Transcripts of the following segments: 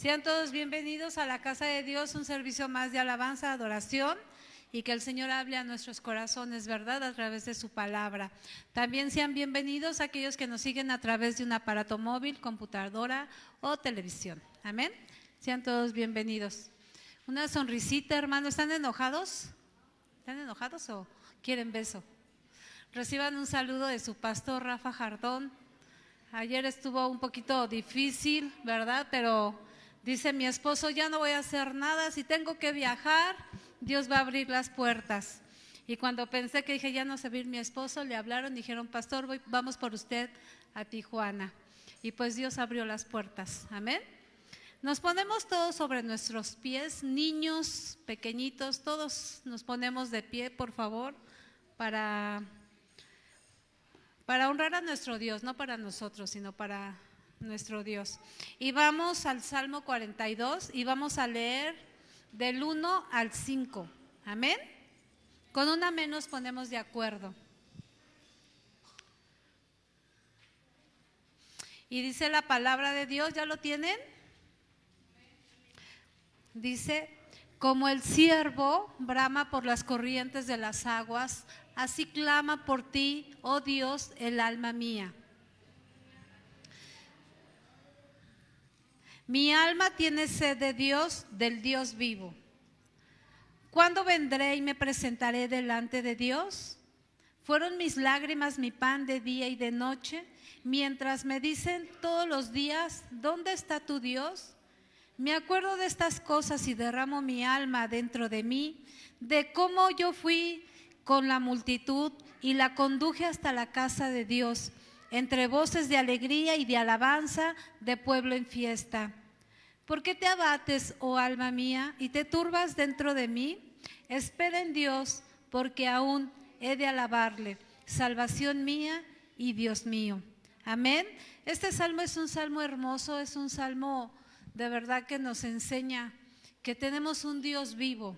Sean todos bienvenidos a la casa de Dios, un servicio más de alabanza, adoración y que el Señor hable a nuestros corazones, ¿verdad? A través de su palabra. También sean bienvenidos aquellos que nos siguen a través de un aparato móvil, computadora o televisión. Amén. Sean todos bienvenidos. Una sonrisita, hermano. ¿Están enojados? ¿Están enojados o quieren beso? Reciban un saludo de su pastor Rafa Jardón. Ayer estuvo un poquito difícil, ¿verdad? Pero dice mi esposo, ya no voy a hacer nada. Si tengo que viajar, Dios va a abrir las puertas. Y cuando pensé que dije, ya no se mi esposo, le hablaron dijeron, pastor, vamos por usted a Tijuana. Y pues Dios abrió las puertas. Amén. Nos ponemos todos sobre nuestros pies, niños, pequeñitos, todos nos ponemos de pie, por favor, para, para honrar a nuestro Dios, no para nosotros, sino para nuestro Dios. Y vamos al Salmo 42 y vamos a leer del 1 al 5. Amén. Con una menos ponemos de acuerdo. Y dice la palabra de Dios, ¿ya lo tienen? Dice, como el siervo brama por las corrientes de las aguas, así clama por ti, oh Dios, el alma mía. Mi alma tiene sed de Dios, del Dios vivo. ¿Cuándo vendré y me presentaré delante de Dios? Fueron mis lágrimas mi pan de día y de noche, mientras me dicen todos los días, ¿dónde está tu Dios? Me acuerdo de estas cosas y derramo mi alma dentro de mí, de cómo yo fui con la multitud y la conduje hasta la casa de Dios, entre voces de alegría y de alabanza de pueblo en fiesta. ¿Por qué te abates, oh alma mía, y te turbas dentro de mí? Espera en Dios, porque aún he de alabarle, salvación mía y Dios mío. Amén. Este salmo es un salmo hermoso, es un salmo de verdad que nos enseña que tenemos un Dios vivo.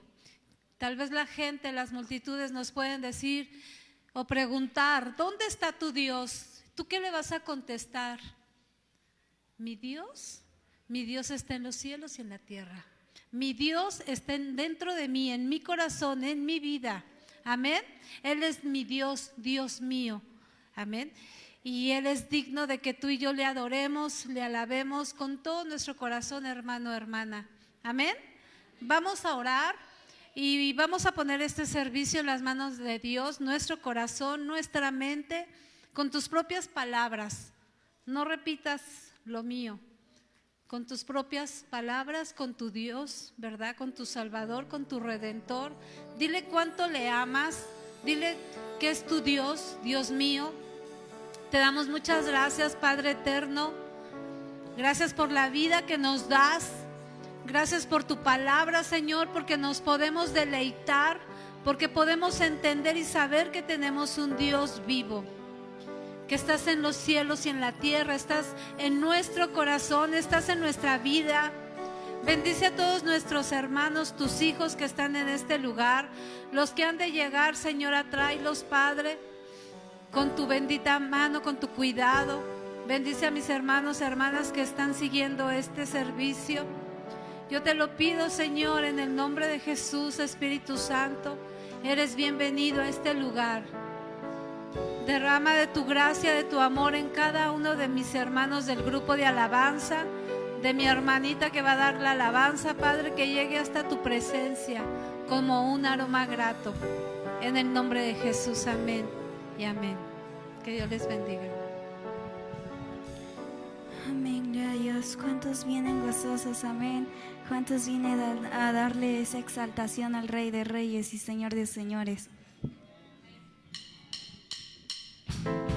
Tal vez la gente, las multitudes nos pueden decir o preguntar, ¿dónde está tu Dios? ¿Tú qué le vas a contestar? Mi Dios, mi Dios está en los cielos y en la tierra. Mi Dios está dentro de mí, en mi corazón, en mi vida. Amén. Él es mi Dios, Dios mío. Amén y Él es digno de que tú y yo le adoremos, le alabemos con todo nuestro corazón, hermano, hermana. Amén. Vamos a orar y vamos a poner este servicio en las manos de Dios, nuestro corazón, nuestra mente, con tus propias palabras. No repitas lo mío, con tus propias palabras, con tu Dios, ¿verdad? Con tu Salvador, con tu Redentor. Dile cuánto le amas, dile que es tu Dios, Dios mío te damos muchas gracias, Padre eterno. Gracias por la vida que nos das. Gracias por tu palabra, Señor, porque nos podemos deleitar, porque podemos entender y saber que tenemos un Dios vivo, que estás en los cielos y en la tierra, estás en nuestro corazón, estás en nuestra vida. Bendice a todos nuestros hermanos, tus hijos que están en este lugar, los que han de llegar, Señor, los Padre con tu bendita mano, con tu cuidado. Bendice a mis hermanos hermanas que están siguiendo este servicio. Yo te lo pido, Señor, en el nombre de Jesús, Espíritu Santo. Eres bienvenido a este lugar. Derrama de tu gracia, de tu amor en cada uno de mis hermanos del grupo de alabanza, de mi hermanita que va a dar la alabanza, Padre, que llegue hasta tu presencia como un aroma grato. En el nombre de Jesús, amén y amén. Que Dios les bendiga. Amén, Dios. ¿Cuántos vienen gozosos? Amén. ¿Cuántos vienen a darle esa exaltación al Rey de Reyes y Señor de Señores? Amor,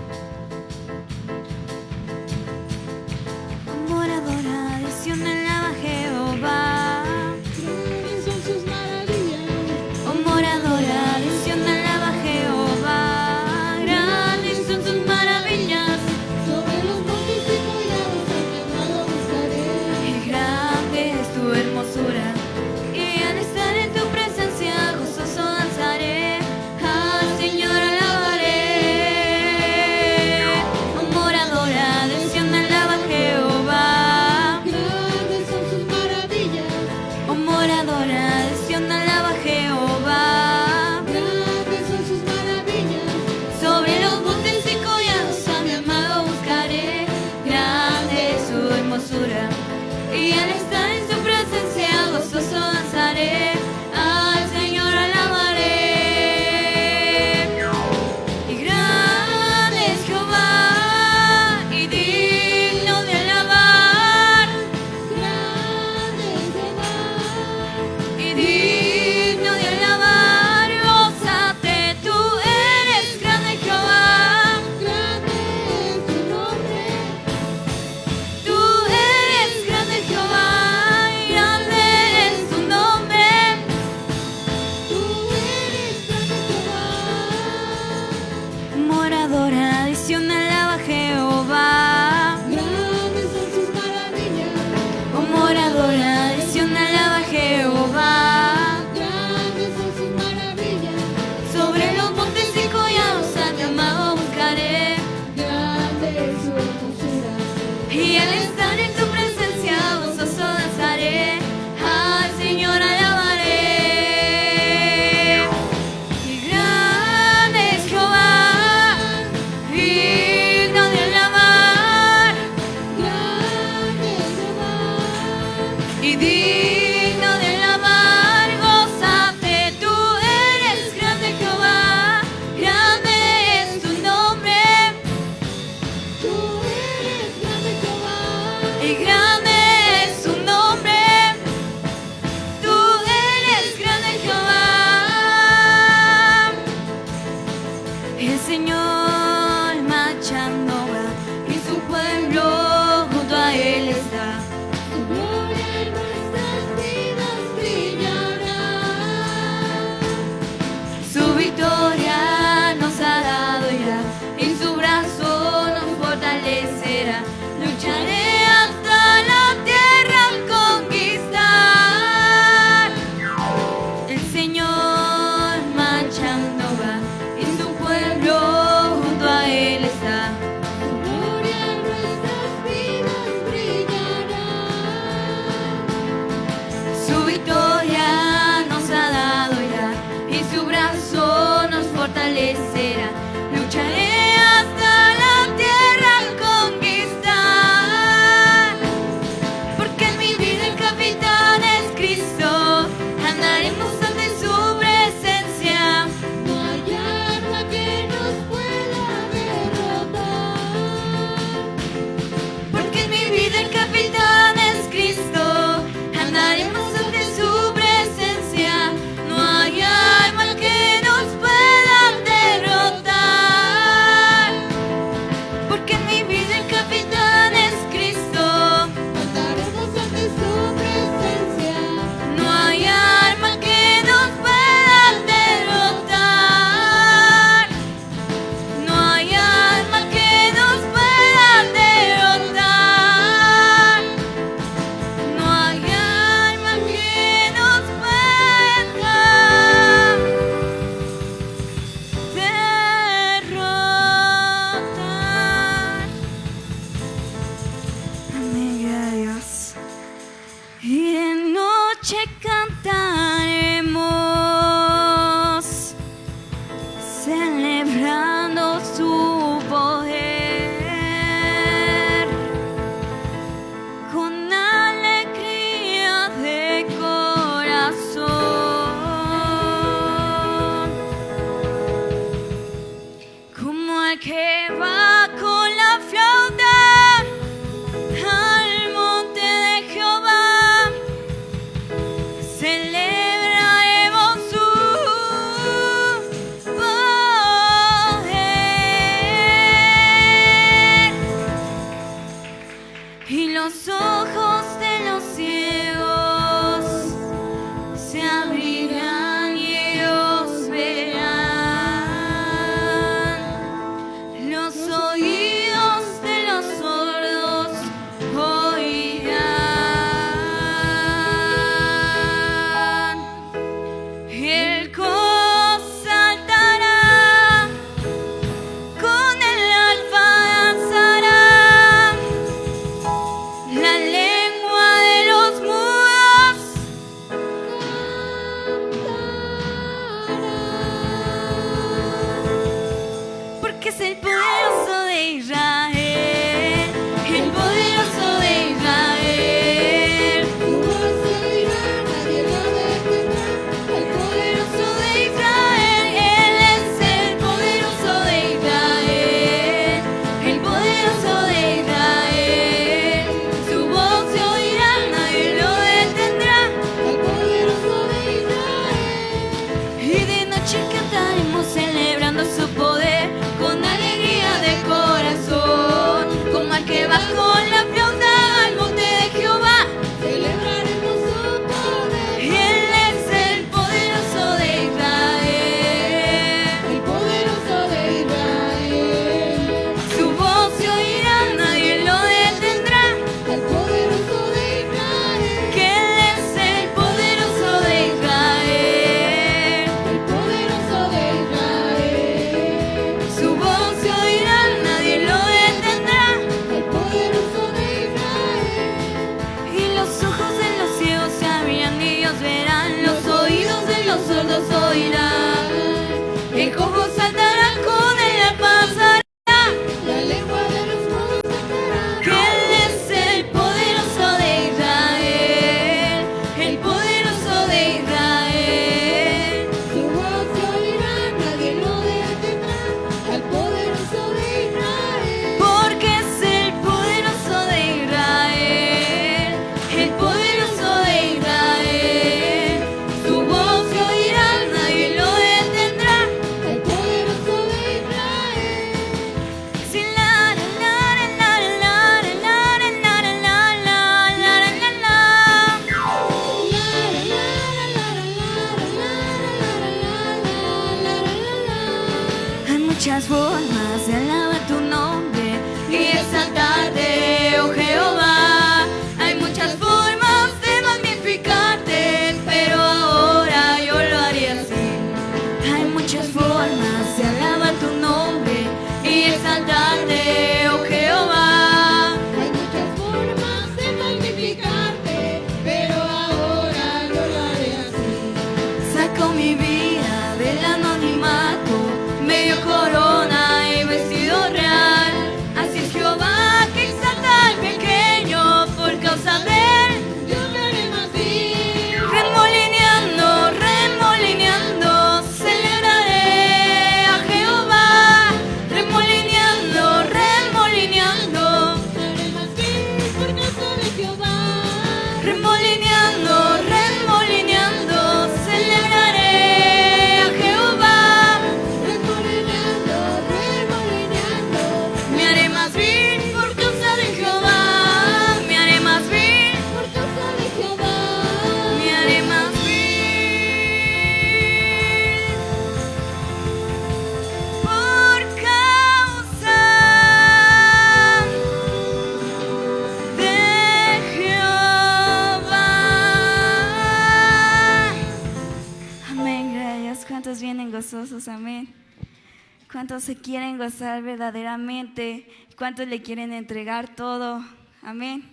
gozar verdaderamente? ¿Cuántos le quieren entregar todo? Amén.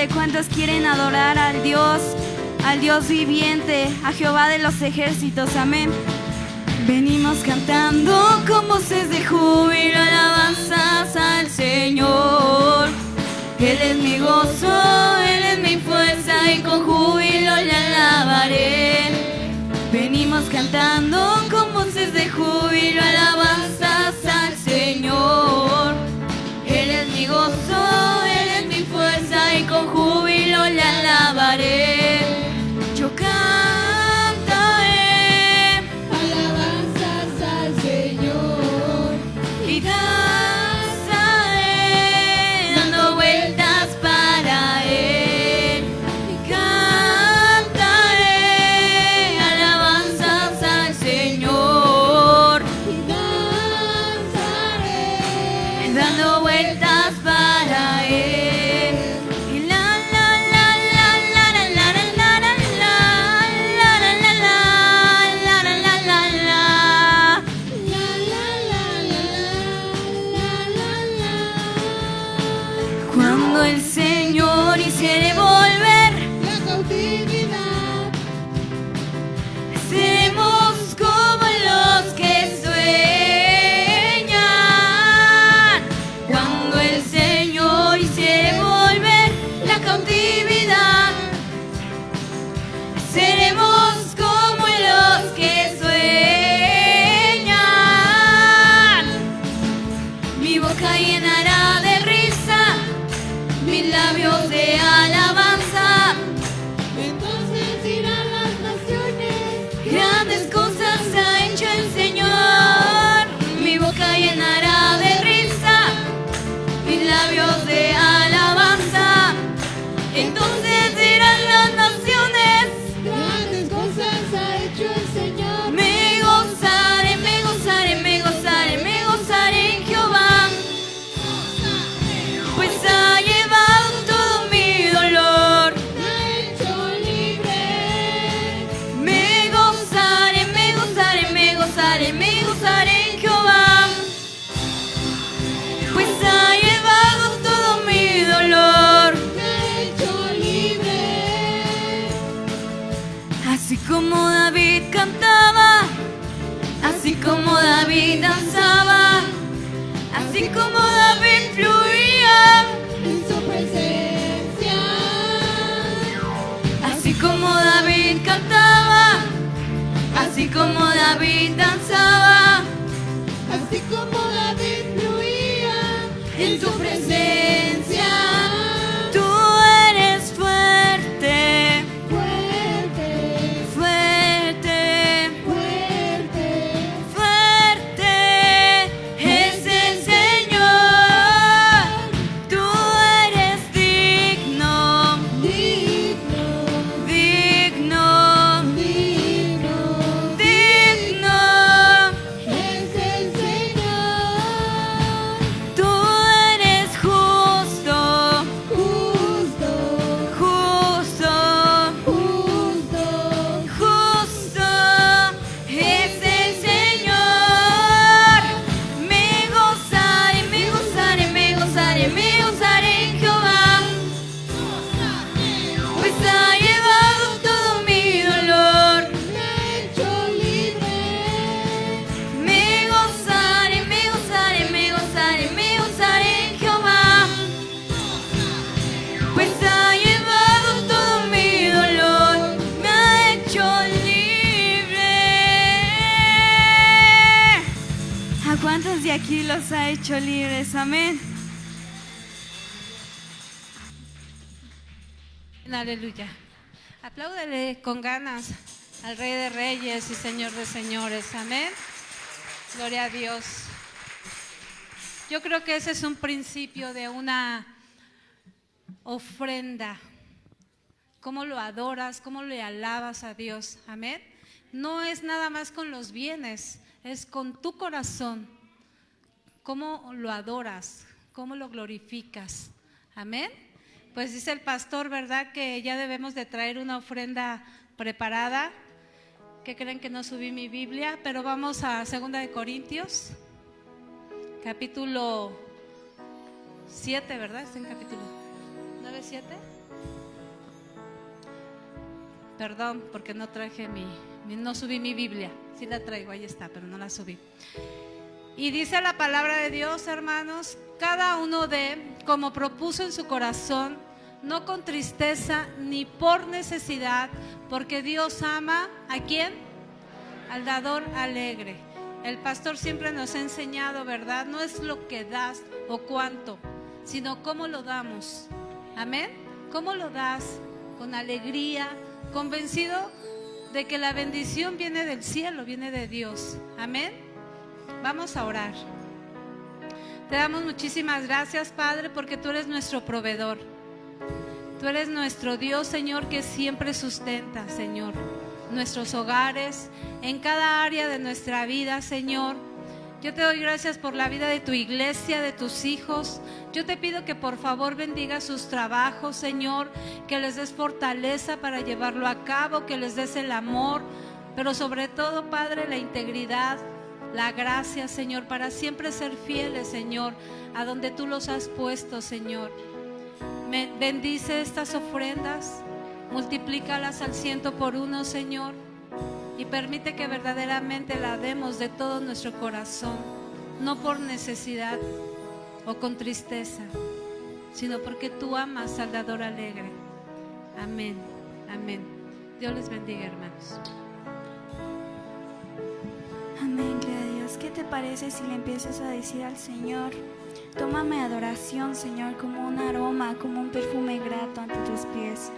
Híjole, ¿cuántos quieren adorar al Dios, al Dios viviente, a Jehová de los ejércitos? Amén. Venimos cantando con voces de júbilo, alabanzas al Señor. Él es mi gozo, Él es mi fuerza y con júbilo le alabaré. Venimos cantando con voces de júbilo, alabanzas Así como David cantaba, así como David danzaba, así como David fluía en su presencia. Así como David cantaba, así como David danzaba, así como David fluía en su presencia. libres. Amén. Aleluya. Apláudale con ganas al Rey de Reyes y Señor de Señores. Amén. Gloria a Dios. Yo creo que ese es un principio de una ofrenda. Cómo lo adoras, cómo le alabas a Dios. Amén. No es nada más con los bienes, es con tu corazón ¿Cómo lo adoras? ¿Cómo lo glorificas? Amén. Pues dice el pastor, ¿verdad? Que ya debemos de traer una ofrenda preparada. ¿Qué creen que no subí mi Biblia? Pero vamos a 2 de Corintios, capítulo 7, ¿verdad? Está en capítulo 9, 7. Perdón, porque no traje mi- no subí mi Biblia. Sí la traigo, ahí está, pero no la subí. Y dice la palabra de Dios, hermanos, cada uno de, como propuso en su corazón, no con tristeza ni por necesidad, porque Dios ama a quién? Al dador alegre. El pastor siempre nos ha enseñado, ¿verdad? No es lo que das o cuánto, sino cómo lo damos. Amén. ¿Cómo lo das? Con alegría, convencido de que la bendición viene del cielo, viene de Dios. Amén. Vamos a orar. Te damos muchísimas gracias, Padre, porque tú eres nuestro proveedor. Tú eres nuestro Dios, Señor, que siempre sustenta, Señor, nuestros hogares, en cada área de nuestra vida, Señor. Yo te doy gracias por la vida de tu iglesia, de tus hijos. Yo te pido que por favor bendiga sus trabajos, Señor, que les des fortaleza para llevarlo a cabo, que les des el amor, pero sobre todo, Padre, la integridad, la gracia, Señor, para siempre ser fieles, Señor, a donde tú los has puesto, Señor. Bendice estas ofrendas, multiplícalas al ciento por uno, Señor, y permite que verdaderamente la demos de todo nuestro corazón, no por necesidad o con tristeza, sino porque tú amas al alegre. Amén, amén. Dios les bendiga, hermanos. Amén, ¿Qué te parece si le empiezas a decir al Señor, tómame adoración, Señor, como un aroma, como un perfume grato ante tus pies?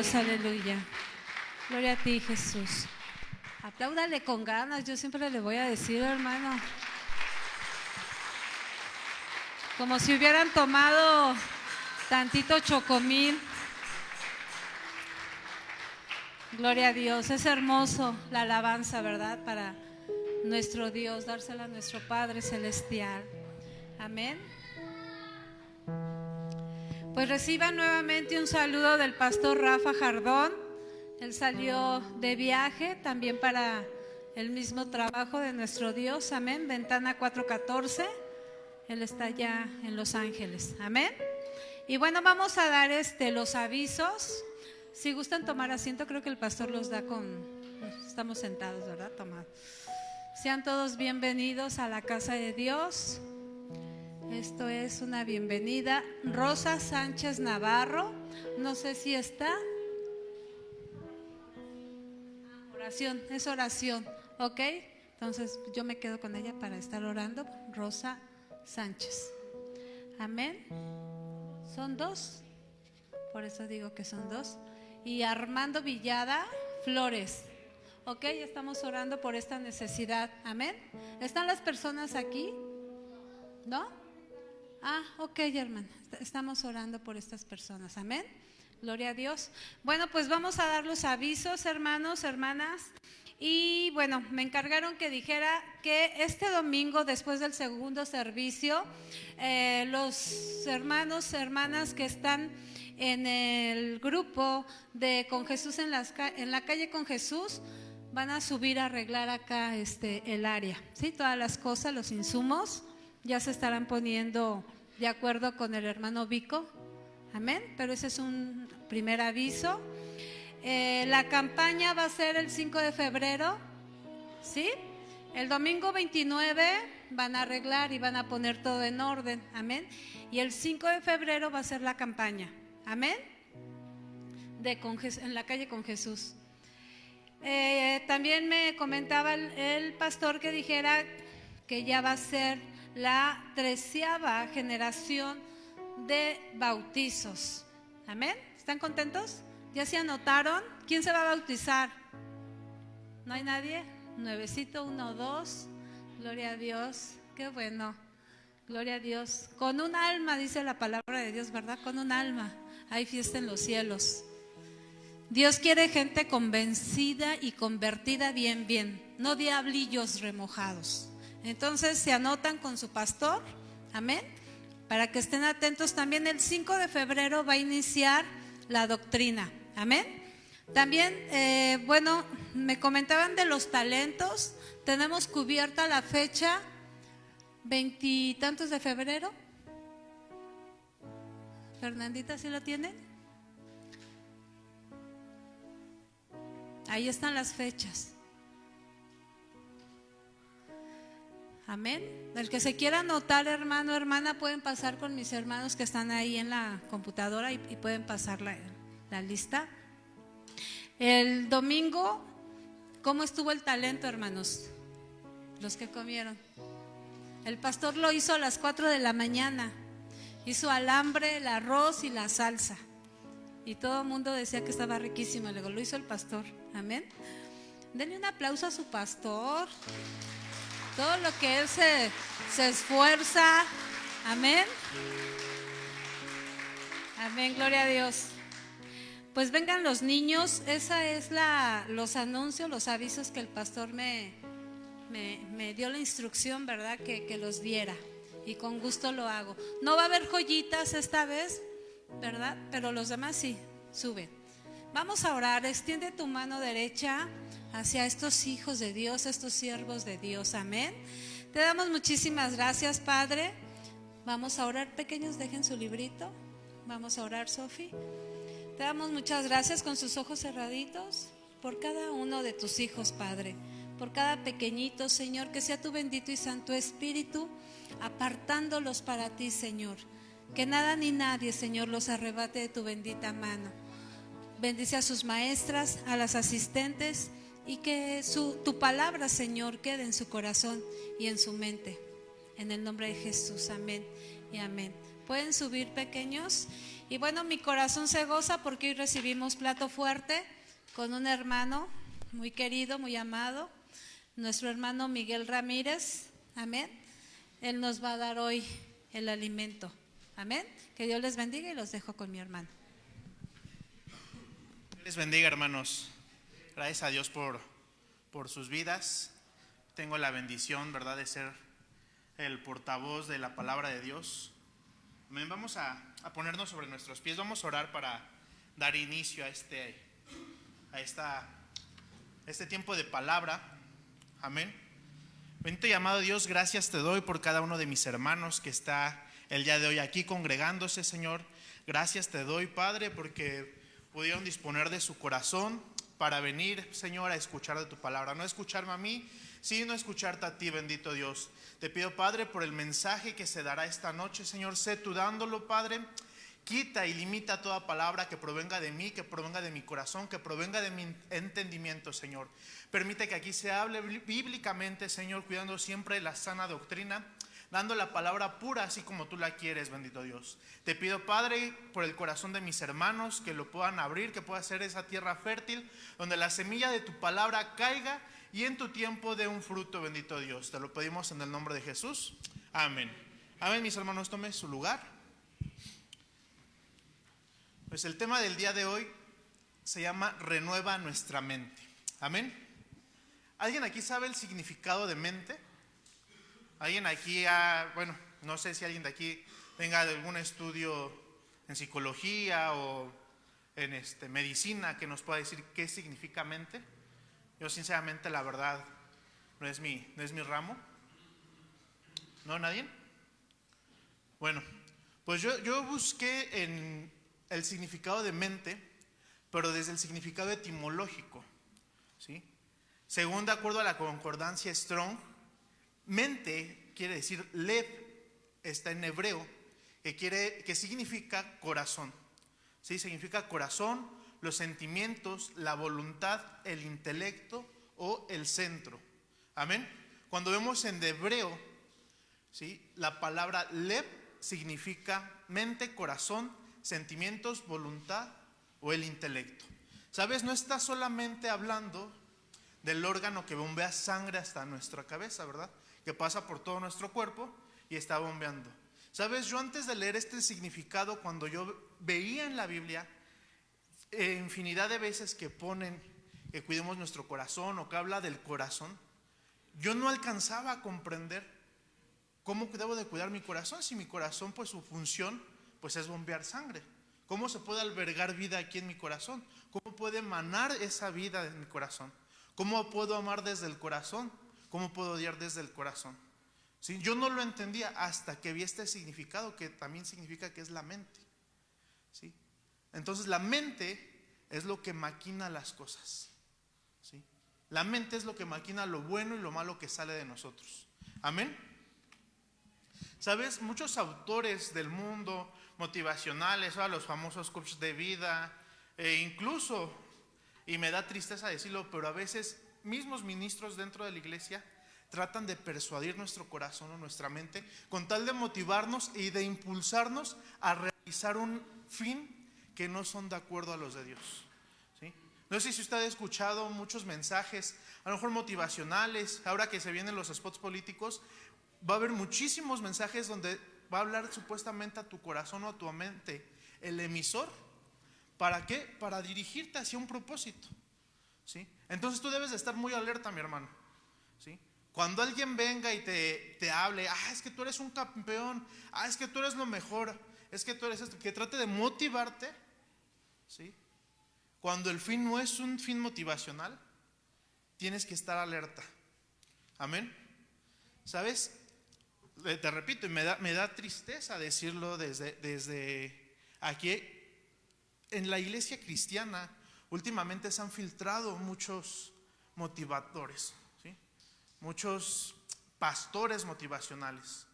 Aleluya. Gloria a ti, Jesús. Apláudale con ganas, yo siempre le voy a decir, hermano. Como si hubieran tomado tantito chocomil. Gloria a Dios, es hermoso la alabanza, ¿verdad? Para nuestro Dios, dársela a nuestro Padre Celestial. Amén. Pues reciban nuevamente un saludo del pastor Rafa Jardón. Él salió de viaje también para el mismo trabajo de nuestro Dios. Amén. Ventana 414. Él está ya en Los Ángeles. Amén. Y bueno, vamos a dar este los avisos. Si gustan tomar asiento, creo que el pastor los da con estamos sentados, ¿verdad? Tomad. Sean todos bienvenidos a la casa de Dios. Esto es una bienvenida. Rosa Sánchez Navarro, no sé si está. Oración, es oración, ¿ok? Entonces yo me quedo con ella para estar orando. Rosa Sánchez. Amén. Son dos, por eso digo que son dos. Y Armando Villada Flores. Ok, estamos orando por esta necesidad. Amén. ¿Están las personas aquí? ¿No? Ah, ok, hermana. Estamos orando por estas personas. Amén. Gloria a Dios. Bueno, pues vamos a dar los avisos, hermanos, hermanas. Y bueno, me encargaron que dijera que este domingo, después del segundo servicio, eh, los hermanos, hermanas que están en el grupo de Con Jesús en, las, en la calle con Jesús, van a subir a arreglar acá este, el área. ¿sí? Todas las cosas, los insumos, ya se estarán poniendo de acuerdo con el hermano Vico. Amén. Pero ese es un primer aviso. Eh, la campaña va a ser el 5 de febrero. ¿Sí? El domingo 29 van a arreglar y van a poner todo en orden. Amén. Y el 5 de febrero va a ser la campaña. Amén. De en la calle con Jesús. Eh, también me comentaba el pastor que dijera que ya va a ser la treceava generación de bautizos. Amén. ¿Están contentos? ¿Ya se anotaron? ¿Quién se va a bautizar? ¿No hay nadie? Nuevecito, uno, dos. Gloria a Dios. Qué bueno. Gloria a Dios. Con un alma, dice la palabra de Dios, ¿verdad? Con un alma. Hay fiesta en los cielos. Dios quiere gente convencida y convertida bien, bien, no diablillos remojados. Entonces se anotan con su pastor, amén, para que estén atentos. También el 5 de febrero va a iniciar la doctrina. Amén. También, eh, bueno, me comentaban de los talentos. Tenemos cubierta la fecha veintitantos de febrero. Fernandita, ¿sí lo tienen? Ahí están las fechas. Amén. El que se quiera anotar, hermano, hermana, pueden pasar con mis hermanos que están ahí en la computadora y, pueden pasar la, la lista. El domingo, ¿cómo estuvo el talento, hermanos? Los que comieron. El pastor lo hizo a las 4 de la mañana. Hizo alambre, el arroz y la salsa. Y todo el mundo decía que estaba riquísimo. Luego lo hizo el pastor. Amén. Denle un aplauso a su pastor. Todo lo que él se, se esfuerza. Amén. Amén, gloria a Dios. Pues vengan los niños, esa es la, los anuncios, los avisos que el pastor me, me, dio la instrucción, ¿verdad? Que, que, los diera. Y con gusto lo hago. No va a haber joyitas esta vez, ¿verdad? Pero los demás sí, suben. Vamos a orar. Extiende tu mano derecha hacia estos hijos de Dios, estos siervos de Dios. Amén. Te damos muchísimas gracias, Padre. Vamos a orar. Pequeños, dejen su librito. Vamos a orar, Sofi. Te damos muchas gracias con sus ojos cerraditos por cada uno de tus hijos, Padre por cada pequeñito, Señor, que sea tu bendito y santo Espíritu, apartándolos para ti, Señor. Que nada ni nadie, Señor, los arrebate de tu bendita mano. Bendice a sus maestras, a las asistentes y que su, tu palabra, Señor, quede en su corazón y en su mente. En el nombre de Jesús, amén y amén. Pueden subir pequeños. Y bueno, mi corazón se goza porque hoy recibimos plato fuerte con un hermano muy querido, muy amado nuestro hermano Miguel Ramírez. Amén. Él nos va a dar hoy el alimento. Amén. Que Dios les bendiga y los dejo con mi hermano. Les bendiga, hermanos. Gracias a Dios por, por sus vidas. Tengo la bendición, ¿verdad?, de ser el portavoz de la palabra de Dios. Amén. Vamos a, a ponernos sobre nuestros pies. Vamos a orar para dar inicio a este, a esta, este tiempo de palabra. Amén. Bendito y amado Dios, gracias te doy por cada uno de mis hermanos que está el día de hoy aquí congregándose, Señor. Gracias te doy, Padre, porque pudieron disponer de su corazón para venir, Señor, a escuchar de tu palabra. No escucharme a mí, sino escucharte a ti, bendito Dios. Te pido, Padre, por el mensaje que se dará esta noche, Señor, sé tú dándolo, Padre. Quita y limita toda palabra que provenga de mí, que provenga de mi corazón, que provenga de mi entendimiento, Señor. Permite que aquí se hable bíblicamente, Señor, cuidando siempre la sana doctrina, dando la palabra pura así como tú la quieres, bendito Dios. Te pido, Padre, por el corazón de mis hermanos, que lo puedan abrir, que pueda ser esa tierra fértil, donde la semilla de tu palabra caiga y en tu tiempo dé un fruto, bendito Dios. Te lo pedimos en el nombre de Jesús. Amén. Amén, mis hermanos, tome su lugar. Pues el tema del día de hoy se llama Renueva nuestra mente. Amén. ¿Alguien aquí sabe el significado de mente? ¿Alguien aquí, ha, bueno, no sé si alguien de aquí tenga algún estudio en psicología o en este, medicina que nos pueda decir qué significa mente? Yo sinceramente la verdad no es mi, no es mi ramo. ¿No, nadie? Bueno, pues yo, yo busqué en el significado de mente, pero desde el significado etimológico. ¿sí? Según de acuerdo a la concordancia Strong, mente quiere decir lev, está en hebreo, que, quiere, que significa corazón. ¿Sí? Significa corazón, los sentimientos, la voluntad, el intelecto o el centro. Amén. Cuando vemos en hebreo, ¿sí? la palabra lev significa mente, corazón, sentimientos, voluntad o el intelecto. ¿Sabes? No está solamente hablando del órgano que bombea sangre hasta nuestra cabeza, ¿verdad? Que pasa por todo nuestro cuerpo y está bombeando. Sabes, yo antes de leer este significado, cuando yo veía en la Biblia eh, infinidad de veces que ponen que cuidemos nuestro corazón o que habla del corazón, yo no alcanzaba a comprender ¿cómo debo de cuidar mi corazón si mi corazón, pues su función, pues es bombear sangre? ¿Cómo se puede albergar vida aquí en mi corazón? ¿Cómo puede emanar esa vida en mi corazón? ¿Cómo puedo amar desde el corazón? ¿Cómo puedo odiar desde el corazón? ¿Sí? Yo no lo entendía hasta que vi este significado que también significa que es la mente. ¿Sí? Entonces la mente es lo que maquina las cosas. ¿Sí? La mente es lo que maquina lo bueno y lo malo que sale de nosotros. Amén. Sabes, muchos autores del mundo motivacionales, a los famosos coaches de vida, e incluso, y me da tristeza decirlo, pero a veces mismos ministros dentro de la iglesia tratan de persuadir nuestro corazón o nuestra mente con tal de motivarnos y de impulsarnos a realizar un fin que no son de acuerdo a los de Dios. ¿sí? No sé si usted ha escuchado muchos mensajes, a lo mejor motivacionales, ahora que se vienen los spots políticos, va a haber muchísimos mensajes donde va a hablar supuestamente a tu corazón o a tu mente el emisor. ¿Para qué? Para dirigirte hacia un propósito. ¿sí? Entonces tú debes de estar muy alerta, mi hermano. ¿sí? Cuando alguien venga y te, te hable, ah, es que tú eres un campeón, ah, es que tú eres lo mejor, es que tú eres esto, que trate de motivarte, ¿sí? Cuando el fin no es un fin motivacional, tienes que estar alerta. Amén. ¿Sabes? Eh, Te repito, y me da, me da tristeza decirlo desde, desde aquí. En la iglesia cristiana, últimamente se han filtrado muchos motivadores, ¿sí? muchos pastores motivacionales,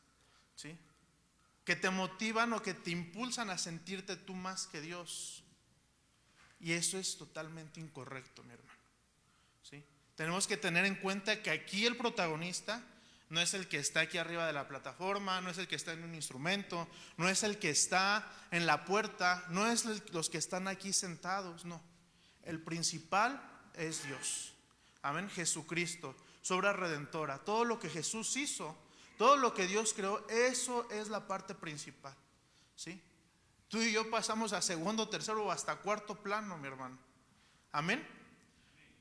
¿sí? que te motivan o que te impulsan a sentirte tú más que Dios. Y eso es totalmente incorrecto, mi hermano. ¿sí? Tenemos que tener en cuenta que aquí el protagonista no es el que está aquí arriba de la plataforma, no es el que está en un instrumento, no es el que está en la puerta, no es los que están aquí sentados, no. El principal es Dios. Amén, Jesucristo, su obra redentora. Todo lo que Jesús hizo, todo lo que Dios creó, eso es la parte principal. ¿Sí? Tú y yo pasamos a segundo, tercero o hasta cuarto plano, mi hermano. Amén.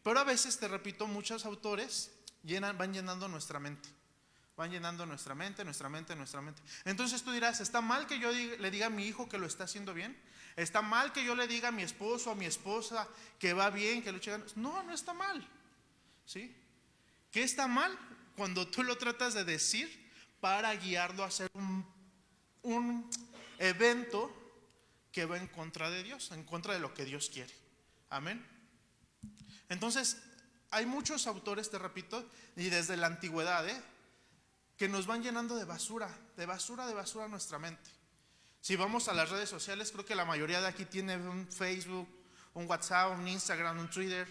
Pero a veces, te repito, muchos autores llenan, van llenando nuestra mente. Van llenando nuestra mente, nuestra mente, nuestra mente. Entonces tú dirás, ¿está mal que yo le diga a mi hijo que lo está haciendo bien? ¿Está mal que yo le diga a mi esposo a mi esposa que va bien, que lo eche ganas? No, no está mal. ¿Sí? ¿Qué está mal? Cuando tú lo tratas de decir para guiarlo a hacer un, un evento que va en contra de Dios, en contra de lo que Dios quiere. Amén. Entonces, hay muchos autores, te repito, y desde la antigüedad, ¿eh? Que nos van llenando de basura, de basura, de basura nuestra mente. Si vamos a las redes sociales, creo que la mayoría de aquí tiene un Facebook, un WhatsApp, un Instagram, un Twitter.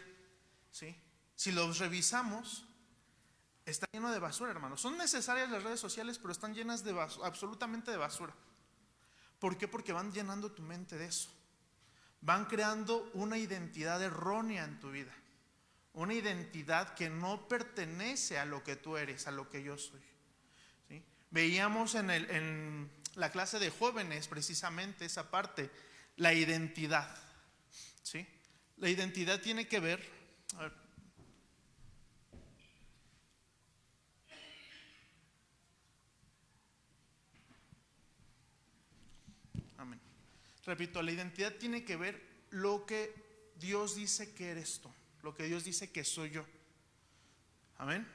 ¿sí? Si los revisamos, está lleno de basura, hermanos. Son necesarias las redes sociales, pero están llenas de basura, absolutamente de basura. ¿Por qué? Porque van llenando tu mente de eso. Van creando una identidad errónea en tu vida. Una identidad que no pertenece a lo que tú eres, a lo que yo soy. Veíamos en, el- en la clase de jóvenes precisamente esa parte, la identidad. ¿sí? La identidad tiene que ver, a ver, Amén. Repito, la identidad tiene que ver lo que Dios dice que eres tú, lo que Dios dice que soy yo. Amén.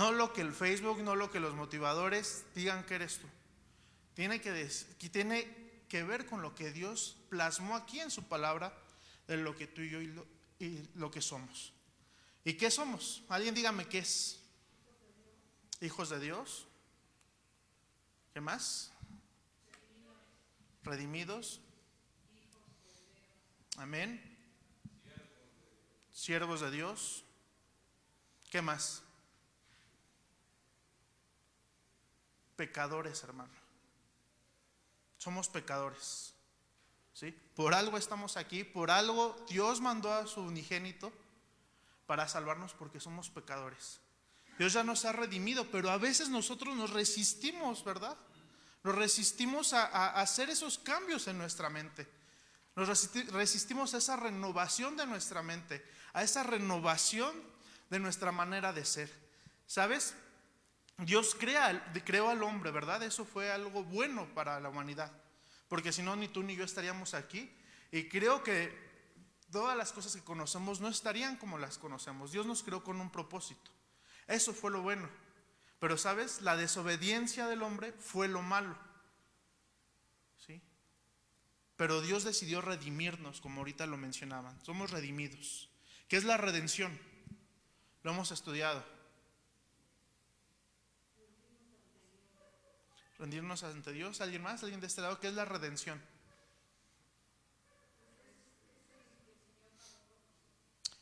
No lo que el Facebook, no lo que los motivadores digan que eres tú. Tiene que, tiene que ver con lo que Dios plasmó aquí en su palabra de lo que tú y yo y lo, y lo que somos. ¿Y qué somos? Alguien dígame qué es. Hijos de Dios. ¿Qué más? Redimidos. Amén. Siervos de Dios. ¿Qué más? Pecadores, hermano. Somos pecadores. ¿Sí? Por algo estamos aquí, por algo Dios mandó a su unigénito para salvarnos porque somos pecadores. Dios ya nos ha redimido, pero a veces nosotros nos resistimos, ¿verdad? Nos resistimos a, hacer esos cambios en nuestra mente. Nos resisti- resistimos a esa renovación de nuestra mente, a esa renovación de nuestra manera de ser. ¿Sabes? Dios crea, creó al hombre, ¿verdad? Eso fue algo bueno para la humanidad. Porque si no, ni tú ni yo estaríamos aquí. Y creo que todas las cosas que conocemos no estarían como las conocemos. Dios nos creó con un propósito. Eso fue lo bueno. Pero sabes, la desobediencia del hombre fue lo malo. ¿Sí? Pero Dios decidió redimirnos, como ahorita lo mencionaban. Somos redimidos. ¿Qué es la redención? Lo hemos estudiado. Rendirnos ante Dios. ¿Alguien más? ¿Alguien de este lado? ¿Qué es la redención?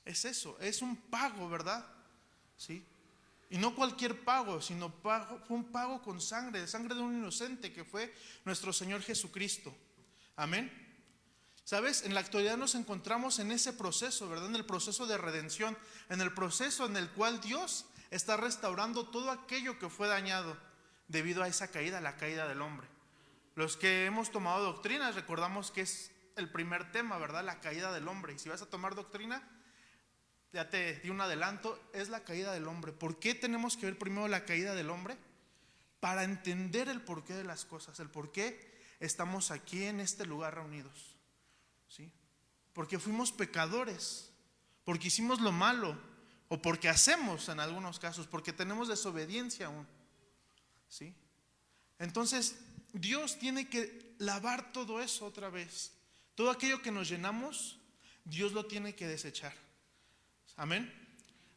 Es eso, es un pago, ¿verdad? ¿Sí? Y no cualquier pago, sino pago, fue un pago con sangre, sangre de un inocente que fue nuestro Señor Jesucristo. Amén. ¿Sabes? En la actualidad nos encontramos en ese proceso, ¿verdad? En el proceso de redención, en el proceso en el cual Dios está restaurando todo aquello que fue dañado debido a esa caída, la caída del hombre. Los que hemos tomado doctrinas recordamos que es el primer tema, ¿verdad? La caída del hombre. Y si vas a tomar doctrina, ya te di un adelanto, es la caída del hombre. ¿Por qué tenemos que ver primero la caída del hombre? Para entender el porqué de las cosas, el por qué estamos aquí en este lugar reunidos. ¿Sí? Porque fuimos pecadores, porque hicimos lo malo, o porque hacemos en algunos casos, porque tenemos desobediencia aún. ¿Sí? Entonces, Dios tiene que lavar todo eso otra vez. Todo aquello que nos llenamos, Dios lo tiene que desechar. Amén.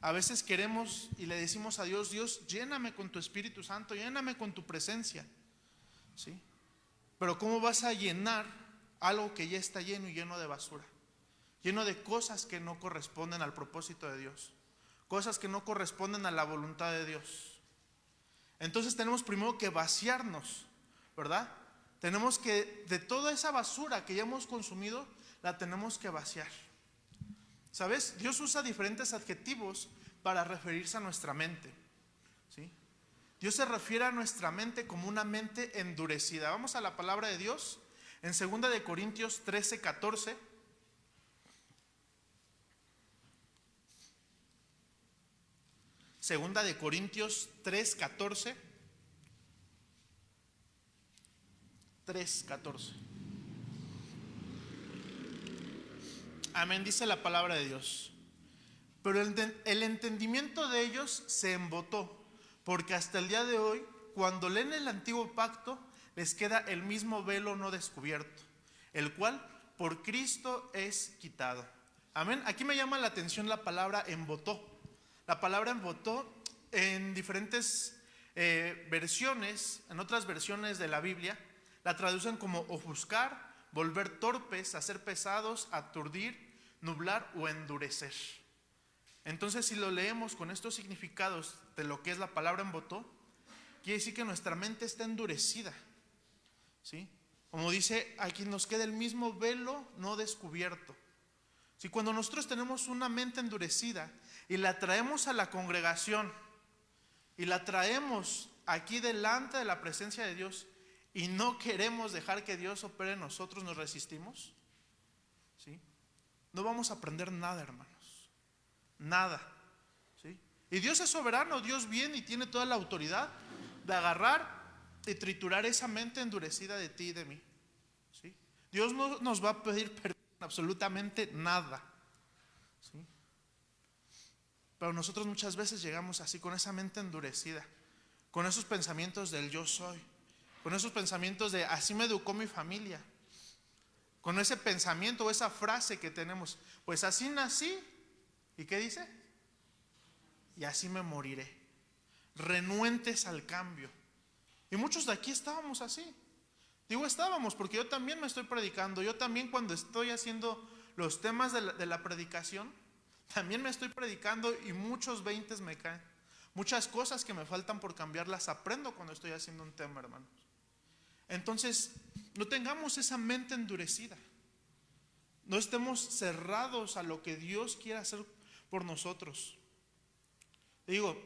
A veces queremos y le decimos a Dios, Dios, lléname con tu Espíritu Santo, lléname con tu presencia. ¿Sí? Pero ¿cómo vas a llenar algo que ya está lleno y lleno de basura? Lleno de cosas que no corresponden al propósito de Dios. Cosas que no corresponden a la voluntad de Dios. Entonces tenemos primero que vaciarnos, ¿verdad? Tenemos que, de toda esa basura que ya hemos consumido, la tenemos que vaciar. ¿Sabes? Dios usa diferentes adjetivos para referirse a nuestra mente. ¿sí? Dios se refiere a nuestra mente como una mente endurecida. Vamos a la palabra de Dios en 2 de Corintios 13, 14. Segunda de Corintios 3, 14. 3, 14. Amén, dice la palabra de Dios. Pero el, el, entendimiento de ellos se embotó, porque hasta el día de hoy, cuando leen el antiguo pacto, les queda el mismo velo no descubierto, el cual por Cristo es quitado. Amén. Aquí me llama la atención la palabra embotó. La palabra embotó en diferentes eh, versiones, en otras versiones de la Biblia, la traducen como ofuscar, volver torpes, hacer pesados, aturdir, nublar o endurecer. Entonces, si lo leemos con estos significados de lo que es la palabra embotó, quiere decir que nuestra mente está endurecida. ¿Sí? Como dice, aquí nos queda el mismo velo no descubierto. Si cuando nosotros tenemos una mente endurecida y la traemos a la congregación y la traemos aquí delante de la presencia de Dios, y no queremos dejar que Dios opere en nosotros, nos resistimos, ¿sí? No vamos a aprender nada, hermanos. Nada. ¿sí? Y Dios es soberano, Dios viene y tiene toda la autoridad de agarrar y triturar esa mente endurecida de ti y de mí. ¿sí? Dios no nos va a pedir perdón absolutamente nada. ¿sí? Pero nosotros muchas veces llegamos así, con esa mente endurecida, con esos pensamientos del yo soy con esos pensamientos de así me educó mi familia, con ese pensamiento o esa frase que tenemos, pues así nací. ¿Y qué dice? Y así me moriré. Renuentes al cambio. Y muchos de aquí estábamos así. Digo estábamos porque yo también me estoy predicando. Yo también cuando estoy haciendo los temas de la, de la predicación, también me estoy predicando y muchos veintes me caen. Muchas cosas que me faltan por cambiar las aprendo cuando estoy haciendo un tema, hermanos. Entonces, no tengamos esa mente endurecida. No estemos cerrados a lo que Dios quiere hacer por nosotros. Digo,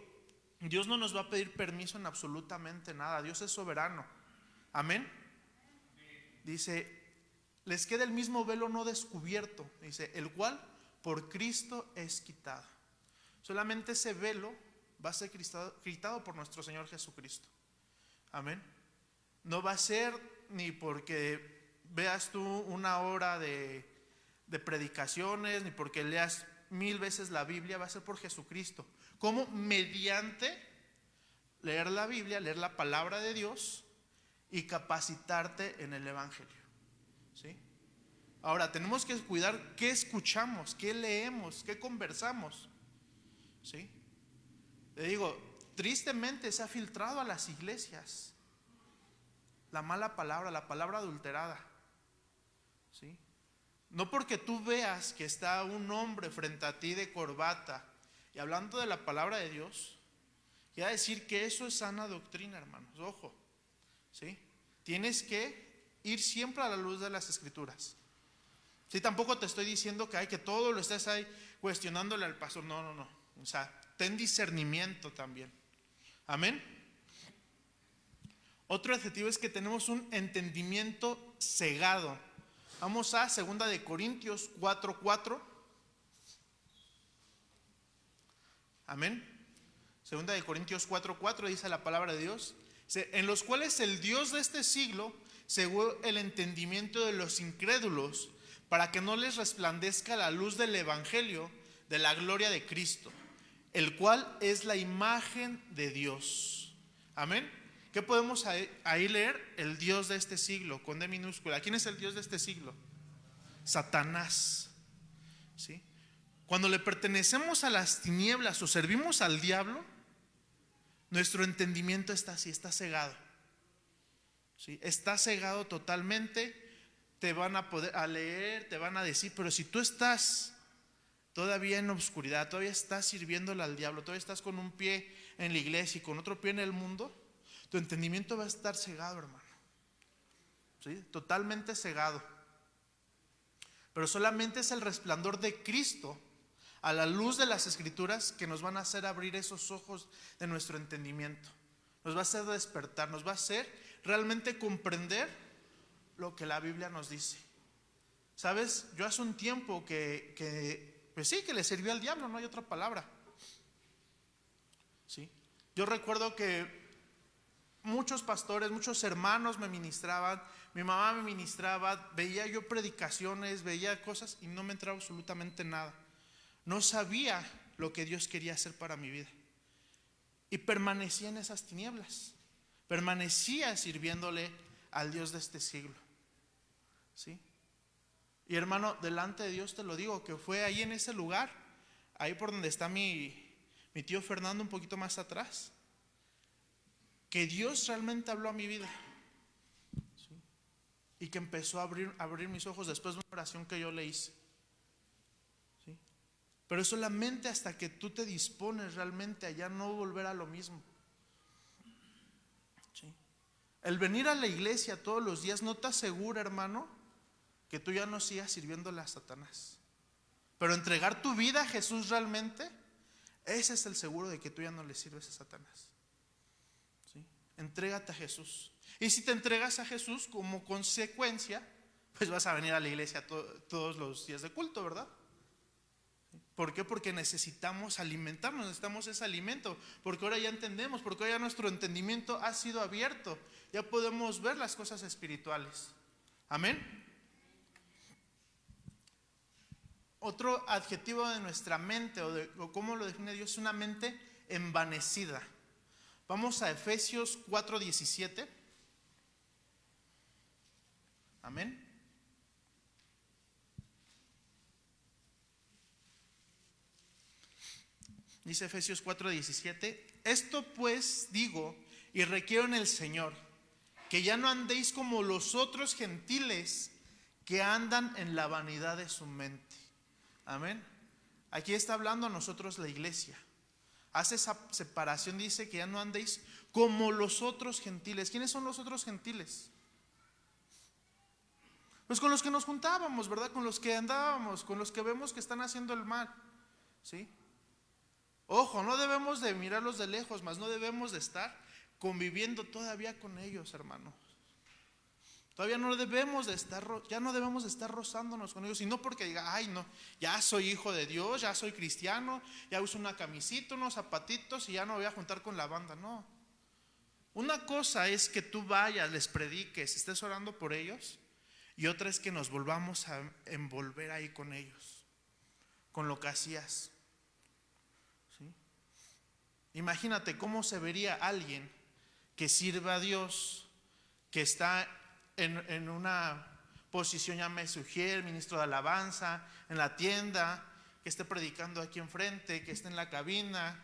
Dios no nos va a pedir permiso en absolutamente nada. Dios es soberano. Amén. Dice, les queda el mismo velo no descubierto. Dice, el cual por Cristo es quitado. Solamente ese velo, va a ser quitado, por nuestro Señor Jesucristo. Amén. No va a ser ni porque veas tú una hora de, de predicaciones, ni porque leas mil veces la Biblia, va a ser por Jesucristo. Como mediante leer la Biblia, leer la palabra de Dios y capacitarte en el Evangelio. ¿Sí? Ahora, tenemos que cuidar qué escuchamos, qué leemos, qué conversamos. ¿Sí? Le digo, tristemente se ha filtrado a las iglesias la mala palabra, la palabra adulterada. ¿Sí? No porque tú veas que está un hombre frente a ti de corbata y hablando de la palabra de Dios, quiere decir que eso es sana doctrina, hermanos. Ojo. ¿Sí? Tienes que ir siempre a la luz de las escrituras. Sí, tampoco te estoy diciendo que hay que todo lo estés ahí cuestionándole al pastor. No, no, no. O sea, ten discernimiento también. Amén. Otro adjetivo es que tenemos un entendimiento cegado. Vamos a 2 de Corintios 4:4. Amén. Segunda de Corintios 4:4 dice la palabra de Dios, en los cuales el Dios de este siglo cegó el entendimiento de los incrédulos para que no les resplandezca la luz del evangelio de la gloria de Cristo, el cual es la imagen de Dios. Amén. ¿Qué podemos ahí, leer? El Dios de este siglo, con D minúscula. ¿Quién es el Dios de este siglo? Satanás. ¿Sí? Cuando le pertenecemos a las tinieblas o servimos al diablo, nuestro entendimiento está así, está cegado. ¿Sí? Está cegado totalmente. Te van a poder a leer, te van a decir, pero si tú estás todavía en obscuridad, todavía estás sirviéndole al diablo, todavía estás con un pie en la iglesia y con otro pie en el mundo, tu entendimiento va a estar cegado, hermano. ¿Sí? Totalmente cegado. Pero solamente es el resplandor de Cristo a la luz de las escrituras que nos van a hacer abrir esos ojos de nuestro entendimiento. Nos va a hacer despertar, nos va a hacer realmente comprender lo que la Biblia nos dice. Sabes, yo hace un tiempo que, pues sí, que le sirvió al diablo, no hay otra palabra. ¿Sí? Yo recuerdo que muchos pastores, muchos hermanos me ministraban, mi mamá me ministraba, veía yo predicaciones, veía cosas y no me entraba absolutamente nada. No sabía lo que Dios quería hacer para mi vida. Y permanecía en esas tinieblas. Permanecía sirviéndole al Dios de este siglo. ¿Sí? Y hermano, delante de Dios te lo digo, que fue ahí en ese lugar, ahí por donde está mi, mi tío Fernando un poquito más atrás que Dios realmente habló a mi vida. Y que empezó a abrir, abrir mis ojos después de una oración que yo le hice. ¿sí? Pero solamente hasta que tú te dispones realmente a ya no volver a lo mismo. El venir a la iglesia todos los días no te asegura, hermano, que tú ya no sigas sirviéndole a Satanás. Pero entregar tu vida a Jesús realmente, ese es el seguro de que tú ya no le sirves a Satanás. Entrégate a Jesús. Y si te entregas a Jesús como consecuencia, pues vas a venir a la iglesia todos los días de culto, ¿verdad? ¿Por qué? Porque necesitamos alimentarnos, necesitamos ese alimento, porque ahora ya entendemos, porque ahora ya nuestro entendimiento ha sido abierto, ya podemos ver las cosas espirituales. Amén. Otro adjetivo de nuestra mente, o, de, o cómo lo define Dios, es una mente envanecida. Vamos a Efesios 4:17. Amén. Dice Efesios 4:17, esto pues digo y requiero en el Señor, que ya no andéis como los otros gentiles que andan en la vanidad de su mente. Amén. Aquí está hablando a nosotros la iglesia hace esa separación, dice que ya no andéis como los otros gentiles. ¿Quiénes son los otros gentiles? Pues con los que nos juntábamos, ¿verdad? Con los que andábamos, con los que vemos que están haciendo el mal. ¿Sí? Ojo, no debemos de mirarlos de lejos, más no debemos de estar conviviendo todavía con ellos, hermanos. Todavía no debemos de estar, ya no debemos de estar rozándonos con ellos, y no porque diga, ay no, ya soy hijo de Dios, ya soy cristiano, ya uso una camisita, unos zapatitos y ya no voy a juntar con la banda, no. Una cosa es que tú vayas, les prediques, estés orando por ellos, y otra es que nos volvamos a envolver ahí con ellos, con lo que hacías. ¿Sí? Imagínate cómo se vería alguien que sirve a Dios, que está en, una posición, llámese ujier, ministro de alabanza, en la tienda, que esté predicando aquí enfrente, que esté en la cabina,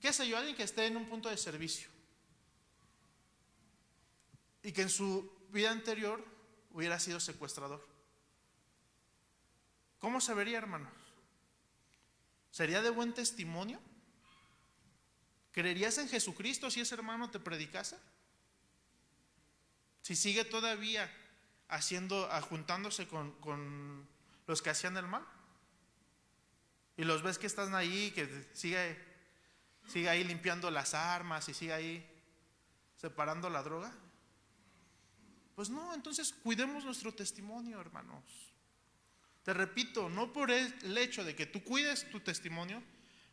qué sé yo, alguien que esté en un punto de servicio. Y que en su vida anterior hubiera sido secuestrador. ¿Cómo se vería, hermanos? ¿Sería de buen testimonio? ¿Creerías en Jesucristo si ese hermano te predicase? Si sigue todavía haciendo, juntándose con, con los que hacían el mal. Y los ves que están ahí, que sigue, sigue ahí limpiando las armas y sigue ahí separando la droga. Pues no, entonces cuidemos nuestro testimonio, hermanos. Te repito, no por el hecho de que tú cuides tu testimonio,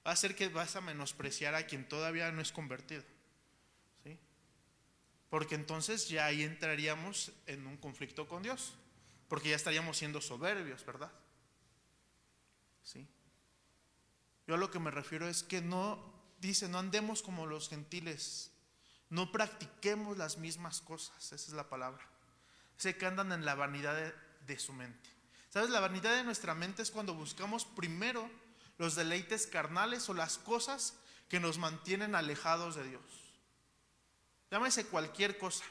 va a ser que vas a menospreciar a quien todavía no es convertido. Porque entonces ya ahí entraríamos en un conflicto con Dios. Porque ya estaríamos siendo soberbios, ¿verdad? ¿Sí? Yo a lo que me refiero es que no, dice, no andemos como los gentiles. No practiquemos las mismas cosas. Esa es la palabra. Sé que andan en la vanidad de, de su mente. ¿Sabes? La vanidad de nuestra mente es cuando buscamos primero los deleites carnales o las cosas que nos mantienen alejados de Dios. Llámese cualquier cosa,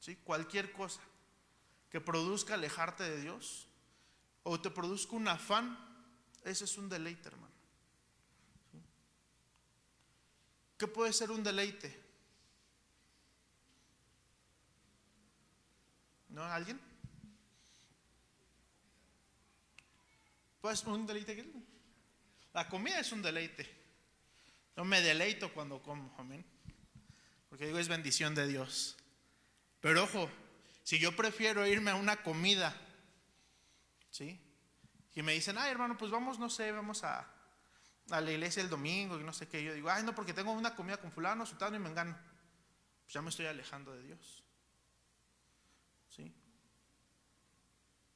¿sí? Cualquier cosa que produzca alejarte de Dios o te produzca un afán, ese es un deleite, hermano. ¿Qué puede ser un deleite? ¿No? ¿Alguien? Pues un deleite. La comida es un deleite. Yo me deleito cuando como, amén. Porque digo, es bendición de Dios. Pero ojo, si yo prefiero irme a una comida, ¿sí? Y me dicen, ay hermano, pues vamos, no sé, vamos a, la iglesia el domingo y no sé qué. Yo digo, ay no, porque tengo una comida con fulano, sultano y me engano. Pues ya me estoy alejando de Dios. ¿Sí?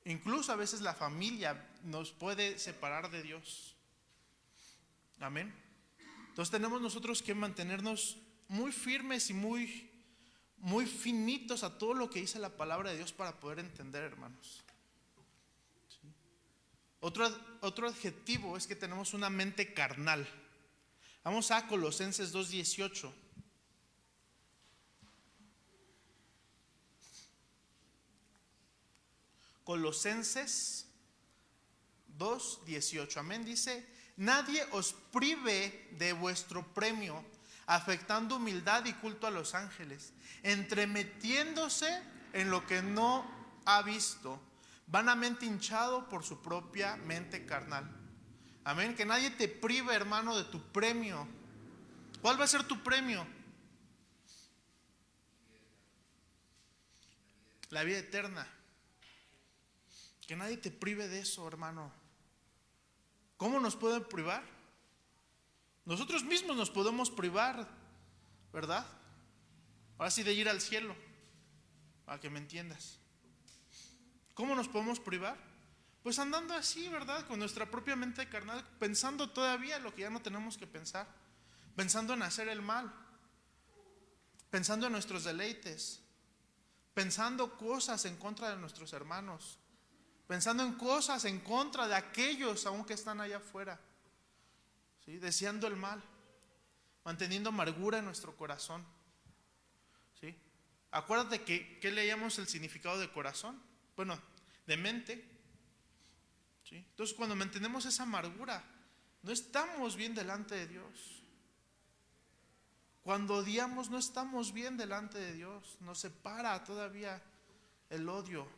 Incluso a veces la familia nos puede separar de Dios. Amén. Entonces tenemos nosotros que mantenernos muy firmes y muy, muy finitos a todo lo que dice la palabra de Dios para poder entender, hermanos. Otro, otro adjetivo es que tenemos una mente carnal. Vamos a Colosenses 2.18. Colosenses 2.18. Amén. Dice, nadie os prive de vuestro premio, afectando humildad y culto a los ángeles, entremetiéndose en lo que no ha visto, vanamente hinchado por su propia mente carnal. Amén. Que nadie te prive, hermano, de tu premio. ¿Cuál va a ser tu premio? La vida eterna. Que nadie te prive de eso, hermano. ¿Cómo nos pueden privar? Nosotros mismos nos podemos privar, ¿verdad? Ahora sí de ir al cielo, para que me entiendas. ¿Cómo nos podemos privar? Pues andando así, ¿verdad? Con nuestra propia mente carnal, pensando todavía lo que ya no tenemos que pensar, pensando en hacer el mal, pensando en nuestros deleites, pensando cosas en contra de nuestros hermanos, pensando en cosas en contra de aquellos aún que están allá afuera, deseando el mal, manteniendo amargura en nuestro corazón. ¿sí? Acuérdate que, que leíamos el significado de corazón, bueno, de mente. ¿sí? Entonces cuando mantenemos esa amargura, no estamos bien delante de Dios. Cuando odiamos no estamos bien delante de Dios, nos separa todavía el odio.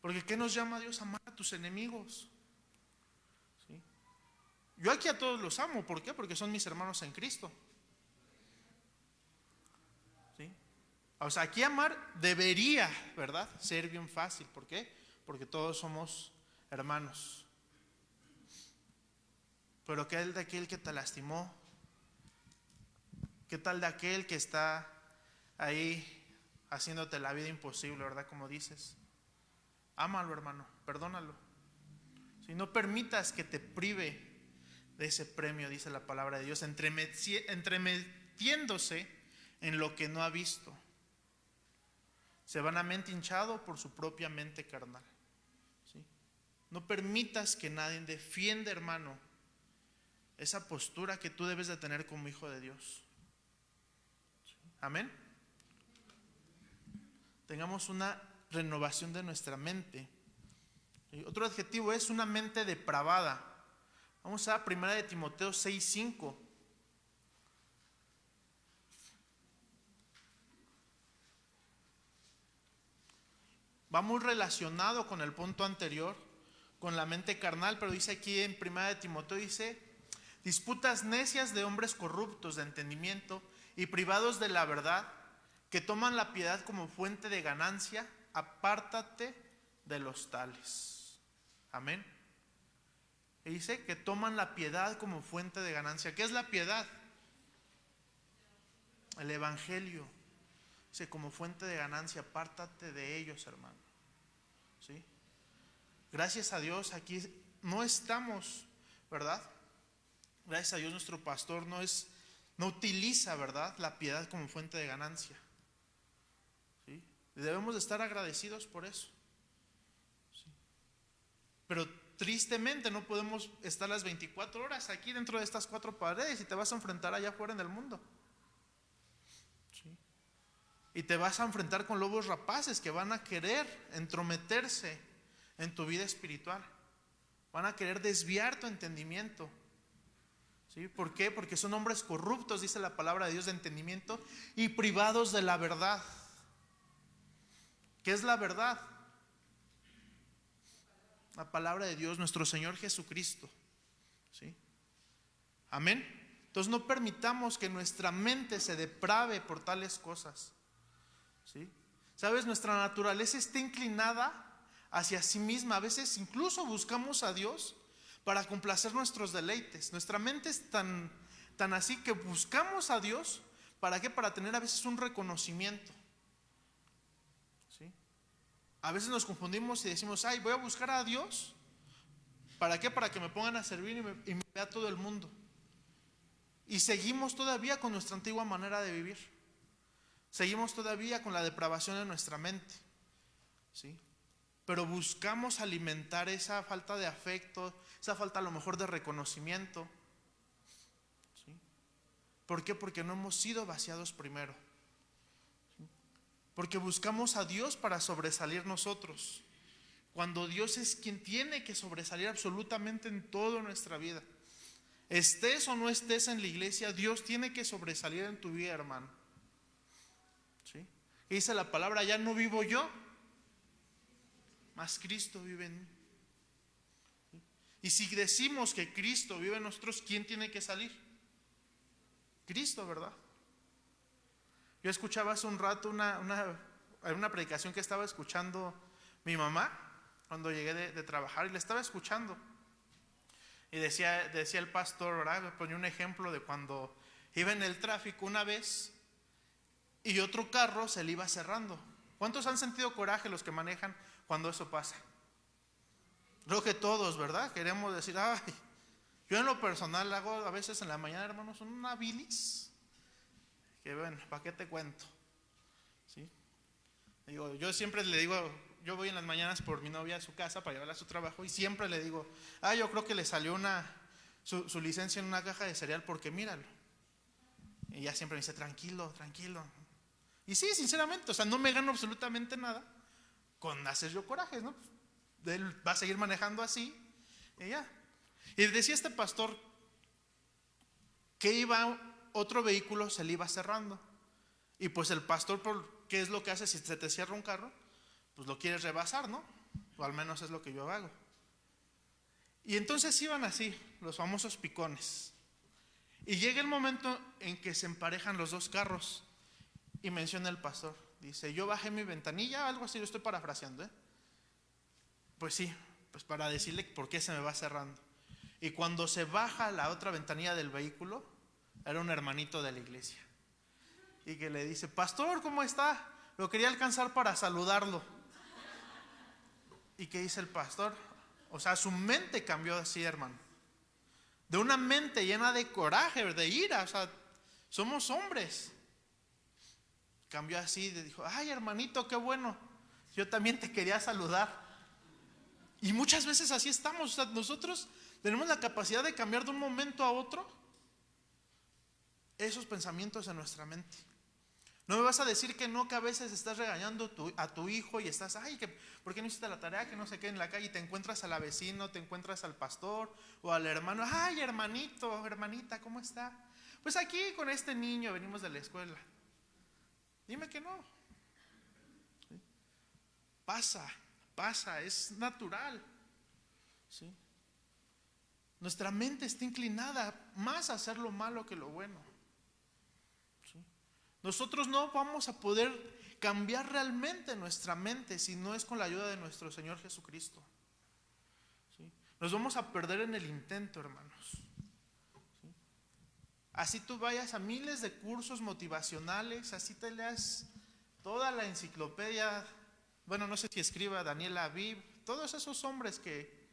Porque ¿qué nos llama Dios? Amar a tus enemigos. Yo aquí a todos los amo. ¿Por qué? Porque son mis hermanos en Cristo. ¿Sí? O sea, aquí amar debería, ¿verdad? Ser bien fácil. ¿Por qué? Porque todos somos hermanos. Pero ¿qué tal de aquel que te lastimó? ¿Qué tal de aquel que está ahí haciéndote la vida imposible, ¿verdad? Como dices. Ámalo, hermano, perdónalo. Si no permitas que te prive de ese premio, dice la palabra de Dios, entremetiéndose en lo que no ha visto. Se van a mente hinchado por su propia mente carnal. ¿sí? No permitas que nadie defienda, hermano, esa postura que tú debes de tener como hijo de Dios. Amén. Tengamos una renovación de nuestra mente. Otro adjetivo es una mente depravada. Vamos a 1 de Timoteo 6:5. Va muy relacionado con el punto anterior, con la mente carnal, pero dice aquí en 1 de Timoteo, dice, disputas necias de hombres corruptos de entendimiento y privados de la verdad, que toman la piedad como fuente de ganancia, apártate de los tales. Amén. Y dice que toman la piedad como fuente de ganancia. ¿Qué es la piedad? El Evangelio. Dice, como fuente de ganancia, apártate de ellos, hermano. ¿Sí? Gracias a Dios, aquí no estamos, ¿verdad? Gracias a Dios, nuestro pastor no es, no utiliza, ¿verdad? La piedad como fuente de ganancia. ¿Sí? Debemos de estar agradecidos por eso. ¿Sí? Pero tristemente no podemos estar las 24 horas aquí dentro de estas cuatro paredes y te vas a enfrentar allá afuera en el mundo. Y te vas a enfrentar con lobos rapaces que van a querer entrometerse en tu vida espiritual. Van a querer desviar tu entendimiento. ¿Sí? ¿Por qué? Porque son hombres corruptos, dice la palabra de Dios de entendimiento, y privados de la verdad. ¿Qué es la verdad? La palabra de Dios, nuestro Señor Jesucristo. ¿Sí? Amén. Entonces no permitamos que nuestra mente se deprave por tales cosas. ¿Sí? ¿Sabes? Nuestra naturaleza está inclinada hacia sí misma. A veces incluso buscamos a Dios para complacer nuestros deleites. Nuestra mente es tan, tan así que buscamos a Dios. ¿Para qué? Para tener a veces un reconocimiento. A veces nos confundimos y decimos, ay, voy a buscar a Dios. ¿Para qué? Para que me pongan a servir y me, vea todo el mundo. Y seguimos todavía con nuestra antigua manera de vivir. Seguimos todavía con la depravación de nuestra mente. ¿Sí? Pero buscamos alimentar esa falta de afecto, esa falta a lo mejor de reconocimiento. ¿Sí? ¿Por qué? Porque no hemos sido vaciados primero. Porque buscamos a Dios para sobresalir nosotros. Cuando Dios es quien tiene que sobresalir absolutamente en toda nuestra vida. Estés o no estés en la iglesia, Dios tiene que sobresalir en tu vida, hermano. ¿Sí? Dice la palabra, ya no vivo yo, mas Cristo vive en mí. Y si decimos que Cristo vive en nosotros, ¿quién tiene que salir? Cristo, ¿verdad? Yo escuchaba hace un rato una, una, una predicación que estaba escuchando mi mamá cuando llegué de, de trabajar y le estaba escuchando. Y decía, decía el pastor, ¿verdad? Me ponía un ejemplo de cuando iba en el tráfico una vez y otro carro se le iba cerrando. ¿Cuántos han sentido coraje los que manejan cuando eso pasa? Creo que todos, ¿verdad? Queremos decir, ay, yo en lo personal hago a veces en la mañana, hermanos, una bilis. Que bueno, ¿para qué te cuento? ¿Sí? Digo, yo siempre le digo, yo voy en las mañanas por mi novia a su casa para llevarla a su trabajo y siempre le digo, ah, yo creo que le salió una, su, su licencia en una caja de cereal porque míralo. Y ella siempre me dice, tranquilo, tranquilo. Y sí, sinceramente, o sea, no me gano absolutamente nada con hacer yo corajes, ¿no? Él va a seguir manejando así y ya. Y decía este pastor que iba otro vehículo, se le iba cerrando. Y pues el pastor, por, ¿qué es lo que hace si se te cierra un carro? Pues lo quieres rebasar, ¿no? O al menos es lo que yo hago. Y entonces iban así, los famosos picones. Y llega el momento en que se emparejan los dos carros. Y menciona el pastor, Dice, yo bajé mi ventanilla, algo así, lo estoy parafraseando, ¿eh? Pues sí, pues para decirle por qué se me va cerrando. Y cuando se baja la otra ventanilla del vehículo, era un hermanito de la iglesia. Y que le dice, pastor, ¿cómo está? Lo quería alcanzar para saludarlo. ¿Y qué dice el pastor? O sea, su mente cambió así, hermano. De una mente llena de coraje, de ira. O sea, somos hombres. Cambió así, dijo, ay hermanito, qué bueno. Yo también te quería saludar. Y muchas veces así estamos. O sea, nosotros tenemos la capacidad de cambiar de un momento a otro esos pensamientos en nuestra mente. No me vas a decir que no, que a veces estás regañando a tu hijo y estás, ay, que, ¿por qué no hiciste la tarea? Que no sé qué en la calle y te encuentras a la vecino, te encuentras al pastor o al hermano, ay, hermanito, hermanita, ¿cómo está? Pues aquí con este niño venimos de la escuela. Dime que no. Pasa, pasa, es natural. ¿Sí? Nuestra mente está inclinada más a hacer lo malo que lo bueno. Nosotros no vamos a poder cambiar realmente nuestra mente si no es con la ayuda de nuestro Señor Jesucristo. Nos vamos a perder en el intento, hermanos. ¿Sí? Así tú vayas a miles de cursos motivacionales, así te leas toda la enciclopedia, bueno, no sé si escriba Daniela Aviv, todos esos hombres que,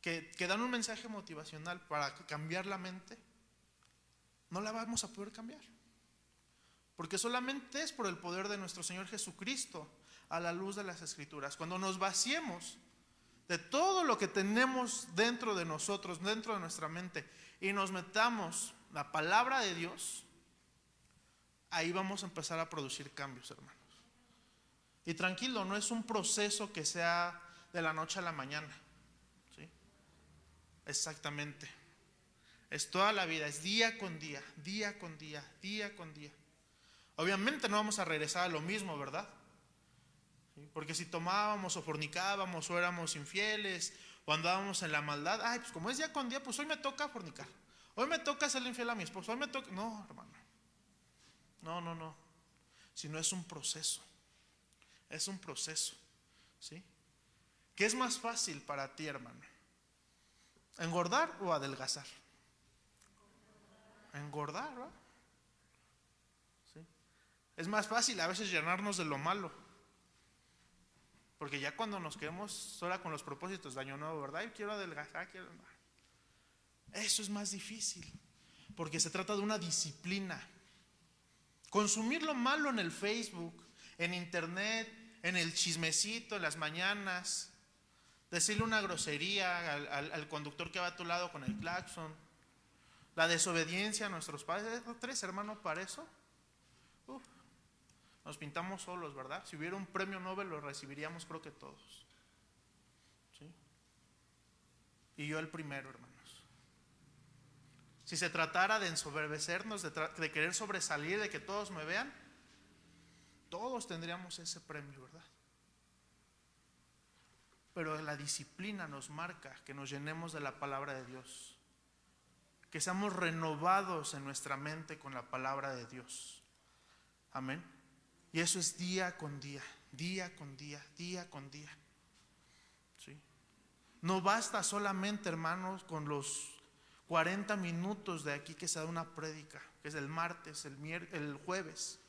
que, que dan un mensaje motivacional para cambiar la mente, no la vamos a poder cambiar. Porque solamente es por el poder de nuestro Señor Jesucristo a la luz de las Escrituras. Cuando nos vaciemos de todo lo que tenemos dentro de nosotros, dentro de nuestra mente, y nos metamos la palabra de Dios, ahí vamos a empezar a producir cambios, hermanos. Y tranquilo, no es un proceso que sea de la noche a la mañana. ¿sí? Exactamente. Es toda la vida, es día con día, día con día, día con día. Obviamente no vamos a regresar a lo mismo, ¿verdad? Porque si tomábamos o fornicábamos o éramos infieles o andábamos en la maldad, ay, pues como es día con día, pues hoy me toca fornicar. Hoy me toca ser infiel a mi esposo. Hoy me toca... No, hermano. No, no, no. Si no es un proceso. Es un proceso. ¿Sí? ¿Qué es más fácil para ti, hermano? ¿Engordar o adelgazar? Engordar, ¿verdad? Es más fácil a veces llenarnos de lo malo. Porque ya cuando nos quedamos sola con los propósitos de año nuevo, ¿verdad? Y quiero adelgazar, quiero... Eso es más difícil. Porque se trata de una disciplina. Consumir lo malo en el Facebook, en internet, en el chismecito, en las mañanas. Decirle una grosería al, al- conductor que va a tu lado con el claxon. La desobediencia a nuestros padres. ¿No tres hermanos para eso? Nos pintamos solos, ¿verdad? Si hubiera un premio Nobel lo recibiríamos creo que todos. ¿Sí? Y yo el primero, hermanos. Si se tratara de ensoberbecernos, de, de querer sobresalir, de que todos me vean, todos tendríamos ese premio, ¿verdad? Pero la disciplina nos marca que nos llenemos de la palabra de Dios, que seamos renovados en nuestra mente con la palabra de Dios. Amén. Y eso es día con día, día con día, día con día. ¿Sí? No basta solamente, hermanos, con los 40 minutos de aquí que se da una prédica, que es el martes, el, el jueves.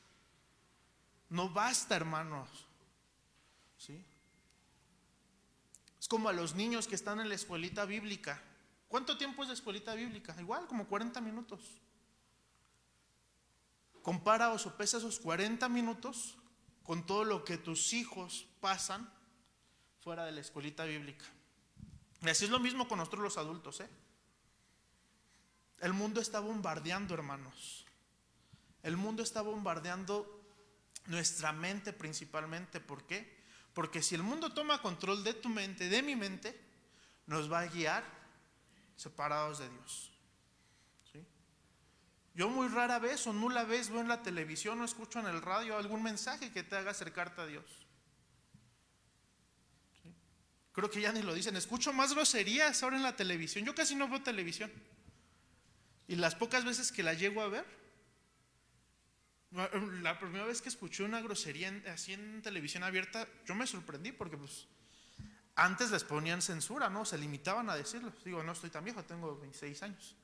No basta, hermanos. ¿Sí? Es como a los niños que están en la escuelita bíblica. ¿Cuánto tiempo es de escuelita bíblica? Igual, como 40 minutos. Compara o sopesa esos 40 minutos con todo lo que tus hijos pasan fuera de la escuelita bíblica. Y así es lo mismo con nosotros los adultos, ¿eh? El mundo está bombardeando, hermanos. El mundo está bombardeando nuestra mente principalmente. ¿Por qué? Porque si el mundo toma control de tu mente, de mi mente, nos va a guiar separados de Dios. Yo muy rara vez o nula vez veo en la televisión o escucho en el radio algún mensaje que te haga acercarte a Dios. Creo que ya ni lo dicen. Escucho más groserías ahora en la televisión. Yo casi no veo televisión. Y las pocas veces que la llego a ver, La primera vez que escuché una grosería en- así en televisión abierta, yo me sorprendí porque pues antes les ponían censura, ¿no? Se limitaban a decirlo. Digo, no estoy tan viejo, tengo 26 años.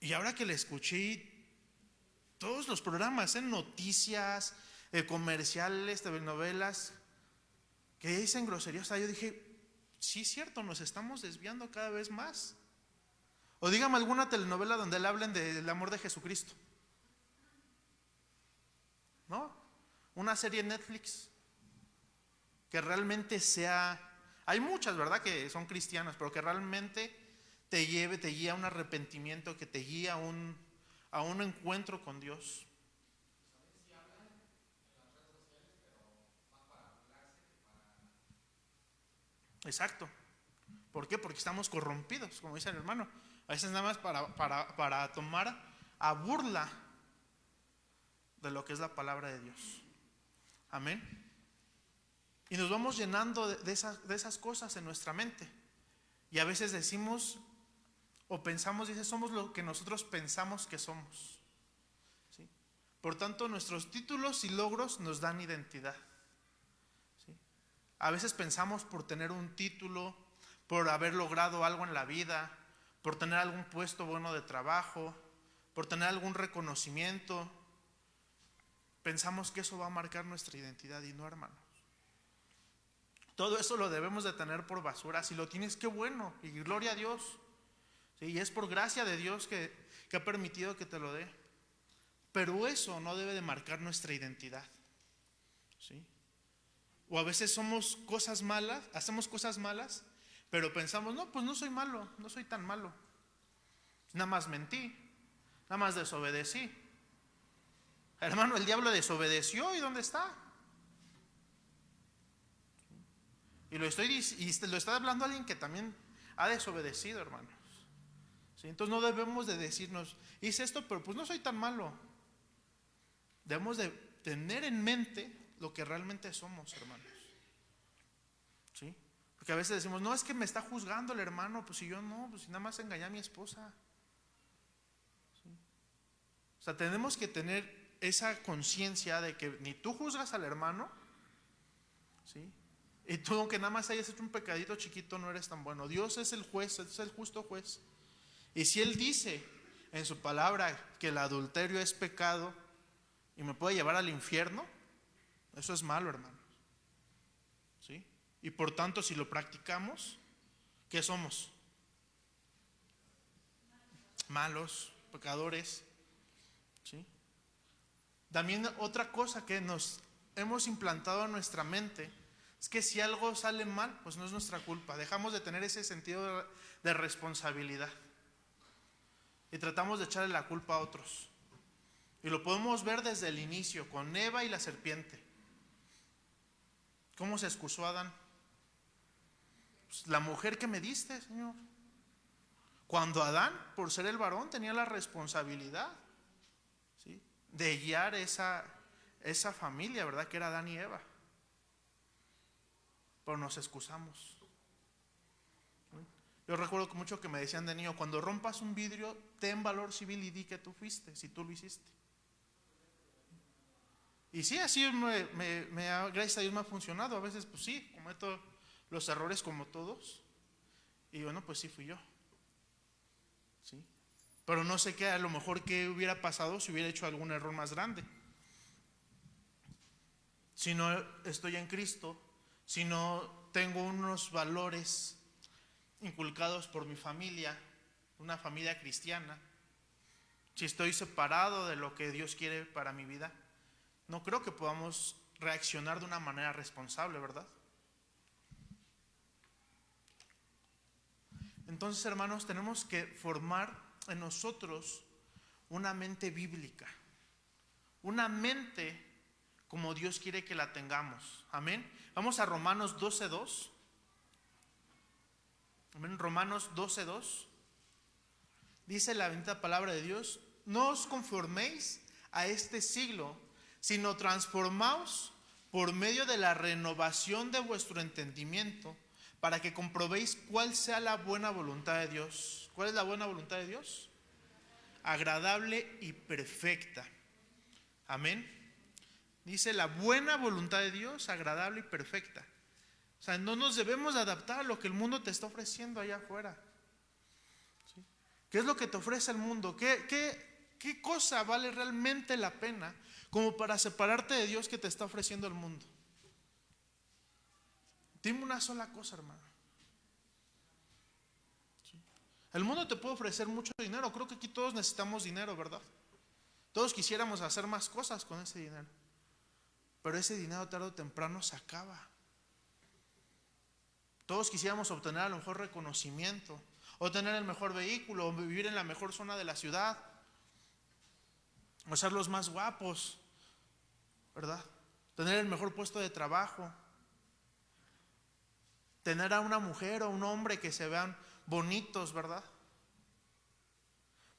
Y ahora que le escuché todos los programas, en noticias, eh, comerciales, telenovelas, que dicen groserías, yo dije, sí es cierto, nos estamos desviando cada vez más. O dígame alguna telenovela donde le hablen del amor de Jesucristo. ¿No? Una serie Netflix que realmente sea... Hay muchas, ¿verdad? Que son cristianas, pero que realmente te lleve, te guía a un arrepentimiento, que te guía a un, a un encuentro con Dios. Exacto. ¿Por qué? Porque estamos corrompidos, como dice el hermano. A veces nada más para, para, para tomar a burla de lo que es la palabra de Dios. Amén. Y nos vamos llenando de, esas, de esas cosas en nuestra mente. Y a veces decimos o pensamos, dice, somos lo que nosotros pensamos que somos. ¿Sí? Por tanto, nuestros títulos y logros nos dan identidad. A veces pensamos por tener un título, por haber logrado algo en la vida, por tener algún puesto bueno de trabajo, por tener algún reconocimiento, pensamos que eso va a marcar nuestra identidad y no, hermanos. Todo eso lo debemos de tener por basura. Si lo tienes, qué bueno. Y gloria a Dios. Y es por gracia de Dios que, que ha permitido que te lo dé. Pero eso no debe de marcar nuestra identidad. ¿Sí? O a veces somos cosas malas, hacemos cosas malas, pero pensamos, no, pues no soy malo, no soy tan malo. Nada más mentí, nada más desobedecí. Hermano, el diablo desobedeció y ¿dónde está? Y lo estoy y lo está hablando alguien que también ha desobedecido, hermanos. Entonces no debemos de decirnos, hice esto, pero pues no soy tan malo. Debemos de tener en mente lo que realmente somos, hermanos. ¿Sí? Porque a veces decimos, no, es que me está juzgando el hermano, pues si yo no, pues si nada más engañé a mi esposa. O sea, tenemos que tener esa conciencia de que ni tú juzgas al hermano, ¿sí? Y tú, aunque nada más hayas hecho un pecadito chiquito, no eres tan bueno. Dios es el juez, es el justo juez. Y si Él dice en su palabra que el adulterio es pecado y me puede llevar al infierno, eso es malo, hermanos. ¿Sí? Y por tanto, si lo practicamos, ¿qué somos? Malos, pecadores. ¿Sí? También otra cosa que nos hemos implantado en nuestra mente es que si algo sale mal, pues no es nuestra culpa. Dejamos de tener ese sentido de, de responsabilidad. Y tratamos de echarle la culpa a otros. Y lo podemos ver desde el inicio, con Eva y la serpiente. ¿Cómo se excusó Adán? Pues, la mujer que me diste, Señor. Cuando Adán, por ser el varón, tenía la responsabilidad ¿sí? de guiar esa, esa familia, ¿verdad? Que era Adán y Eva. Pero nos excusamos. Yo recuerdo mucho que me decían de niño, cuando rompas un vidrio, ten valor civil y di que tú fuiste, si tú lo hiciste. Y sí, así me, me- gracias a Dios me ha funcionado. A veces, pues sí, cometo los errores como todos. Y bueno, pues sí fui yo. ¿Sí? Pero no sé qué, a lo mejor qué hubiera pasado si hubiera hecho algún error más grande. Si no estoy en Cristo, si no tengo unos valores inculcados por mi familia, una familia cristiana, si estoy separado de lo que Dios quiere para mi vida, no creo que podamos reaccionar de una manera responsable, ¿verdad? Entonces, hermanos, tenemos que formar en nosotros una mente bíblica, una mente como Dios quiere que la tengamos. Amén. Vamos a Romanos 12.2. Amén. Romanos 12.2. Dice la bendita palabra de Dios, no os conforméis a este siglo, sino transformaos por medio de la renovación de vuestro entendimiento, para que comprobéis cuál sea la buena voluntad de Dios. ¿Cuál es la buena voluntad de Dios? Agradable y perfecta. Amén. Dice la buena voluntad de Dios, agradable y perfecta. O sea, no nos debemos adaptar a lo que el mundo te está ofreciendo allá afuera. ¿Qué es lo que te ofrece el mundo? ¿Qué, cosa vale realmente la pena como para separarte de Dios que te está ofreciendo el mundo? Dime una sola cosa, hermano. El mundo te puede ofrecer mucho dinero. Creo que aquí todos necesitamos dinero, ¿verdad? Todos quisiéramos hacer más cosas con ese dinero. Pero ese dinero tarde o temprano se acaba. Todos quisiéramos obtener a lo mejor reconocimiento, o tener el mejor vehículo, o vivir en la mejor zona de la ciudad, o ser los más guapos, ¿verdad? Tener el mejor puesto de trabajo, tener a una mujer o un hombre que se vean bonitos, ¿verdad?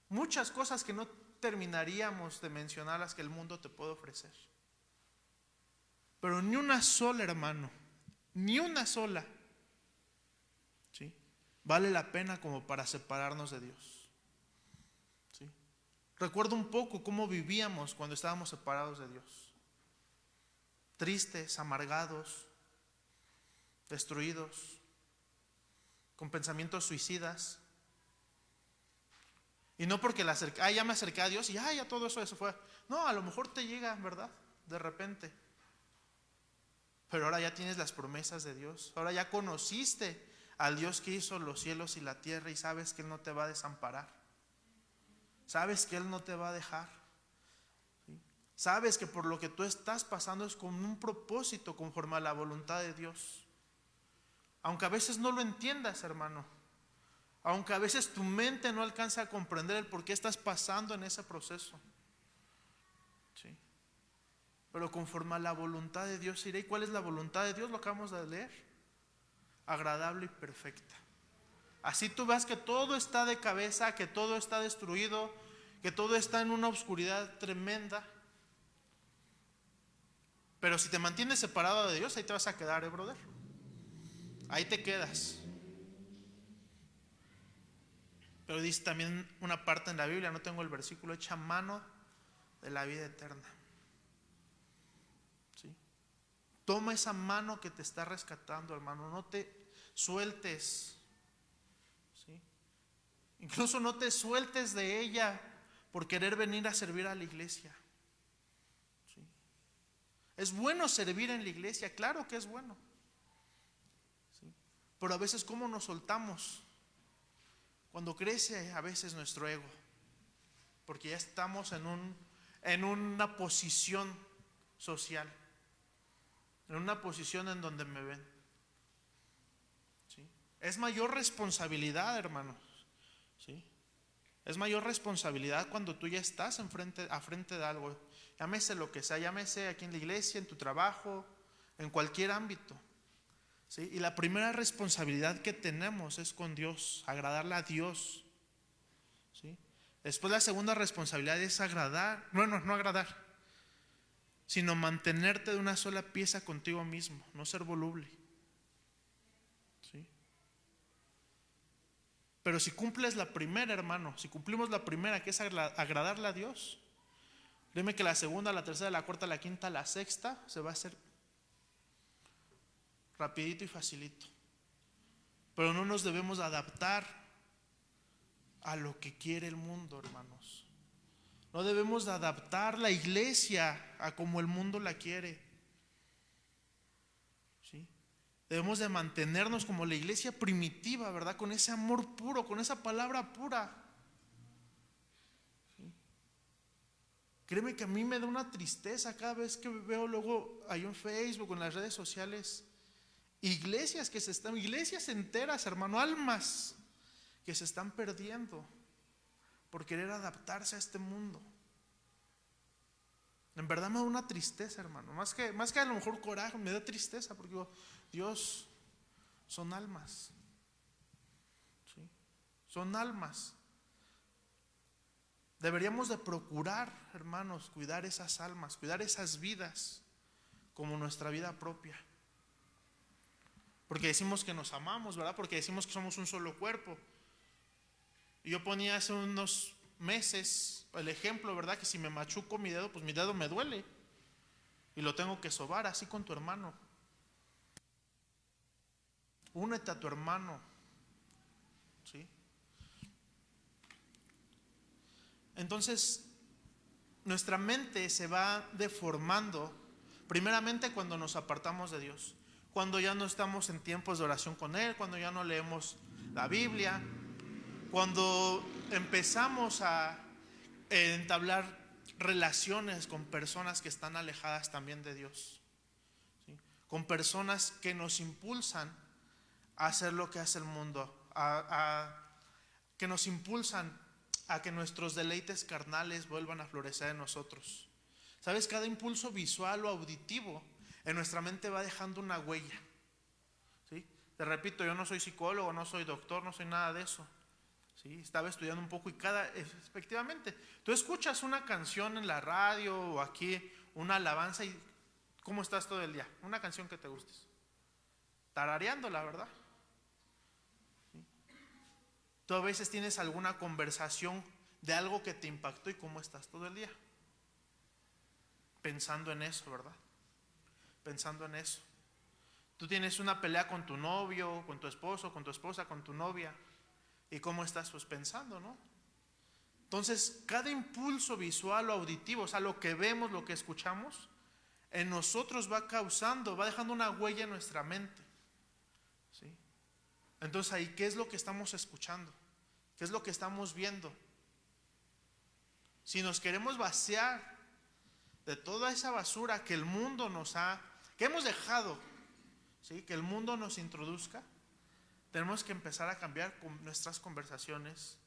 Muchas cosas que no terminaríamos de mencionar las que el mundo te puede ofrecer. Pero ni una sola, hermano, ni una sola. Vale la pena como para separarnos de Dios. ¿sí? Recuerdo un poco cómo vivíamos cuando estábamos separados de Dios. Tristes, amargados, destruidos, con pensamientos suicidas. Y no porque la acerca, ah, ya me acerqué a Dios y ah, ya todo eso, eso fue. No, a lo mejor te llega, ¿verdad? De repente. Pero ahora ya tienes las promesas de Dios. Ahora ya conociste al Dios que hizo los cielos y la tierra y sabes que Él no te va a desamparar. Sabes que Él no te va a dejar. Sabes que por lo que tú estás pasando es con un propósito conforme a la voluntad de Dios. Aunque a veces no lo entiendas, hermano. Aunque a veces tu mente no alcanza a comprender el por qué estás pasando en ese proceso. ¿Sí? Pero conforme a la voluntad de Dios iré. ¿Y cuál es la voluntad de Dios? Lo acabamos de leer. Agradable y perfecta. Así tú ves que todo está de cabeza, que todo está destruido, que todo está en una oscuridad tremenda. Pero si te mantienes separado de Dios, ahí te vas a quedar, ¿eh, brother? Ahí te quedas. Pero dice también una parte en la Biblia, no tengo el versículo, echa mano de la vida eterna. ¿Sí? Toma esa mano que te está rescatando, hermano. No te sueltes. ¿Sí? Incluso no te sueltes de ella por querer venir a servir a la iglesia. ¿Sí? Es bueno servir en la iglesia, claro que es bueno. ¿Sí? Pero a veces, ¿cómo nos soltamos? Cuando crece a veces nuestro ego, porque ya estamos en, un, en una posición social, en una posición en donde me ven. Es mayor responsabilidad, hermanos. ¿Sí? Es mayor responsabilidad cuando tú ya estás enfrente, a frente de algo. Llámese lo que sea, llámese aquí en la iglesia, en tu trabajo, en cualquier ámbito. ¿Sí? Y la primera responsabilidad que tenemos es con Dios, agradarle a Dios. ¿Sí? Después la segunda responsabilidad es agradar, no, no, no agradar, sino mantenerte de una sola pieza contigo mismo, no ser voluble. ¿Sí? Pero si cumples la primera, hermano, si cumplimos la primera, que es agradarle a Dios, dime que la segunda, la tercera, la cuarta, la quinta, la sexta, se va a hacer rapidito y facilito. Pero no nos debemos adaptar a lo que quiere el mundo, hermanos. No debemos adaptar la iglesia a como el mundo la quiere. ¿Sí? Debemos de mantenernos como la iglesia primitiva, ¿verdad? Con ese amor puro, con esa palabra pura. ¿Sí? Créeme que a mí me da una tristeza cada vez que veo luego ahí en Facebook, en las redes sociales, Iglesias que se están, iglesias enteras, hermano, almas que se están perdiendo por querer adaptarse a este mundo. En verdad me da una tristeza, hermano. Más que, más que a lo mejor coraje, me da tristeza porque digo, Dios, son almas. Son almas. Deberíamos de procurar, hermanos, cuidar esas almas, cuidar esas vidas como nuestra vida propia. Porque decimos que nos amamos, ¿verdad? Porque decimos que somos un solo cuerpo. Y yo ponía hace unos meses el ejemplo, ¿verdad? Que si me machuco mi dedo, pues mi dedo me duele. Y lo tengo que sobar así con tu hermano. Únete a tu hermano. ¿Sí? Entonces, nuestra mente se va deformando, primeramente cuando nos apartamos de Dios, cuando ya no estamos en tiempos de oración con Él, cuando ya no leemos la Biblia, cuando empezamos a entablar relaciones con personas que están alejadas también de Dios, con personas que nos impulsan a hacer lo que hace el mundo, a, que nos impulsan a que nuestros deleites carnales vuelvan a florecer en nosotros. ¿Sabes? Cada impulso visual o auditivo en nuestra mente va dejando una huella. ¿sí? Te repito, yo no soy psicólogo, no soy doctor, no soy nada de eso. Estaba estudiando un poco y cada, efectivamente, tú escuchas una canción en la radio o aquí, una alabanza y ¿cómo estás todo el día? Una canción que te gustes. Tarareando, la verdad. Tú a veces tienes alguna conversación de algo que te impactó y cómo estás todo el día. Pensando en eso, ¿verdad? Pensando en eso. Tú tienes una pelea con tu novio, con tu esposo, con tu esposa, con tu novia. ¿Y cómo estás pues pensando, no? Entonces, cada impulso visual o auditivo, o sea, lo que vemos, lo que escuchamos, en nosotros va causando, va dejando una huella en nuestra mente. ¿Sí? Entonces, ahí, ¿qué es lo que estamos escuchando? ¿Qué es lo que estamos viendo? Si nos queremos vaciar de toda esa basura que el mundo nos ha, que hemos dejado, ¿sí? que el mundo nos introduzca, tenemos que empezar a cambiar nuestras conversaciones,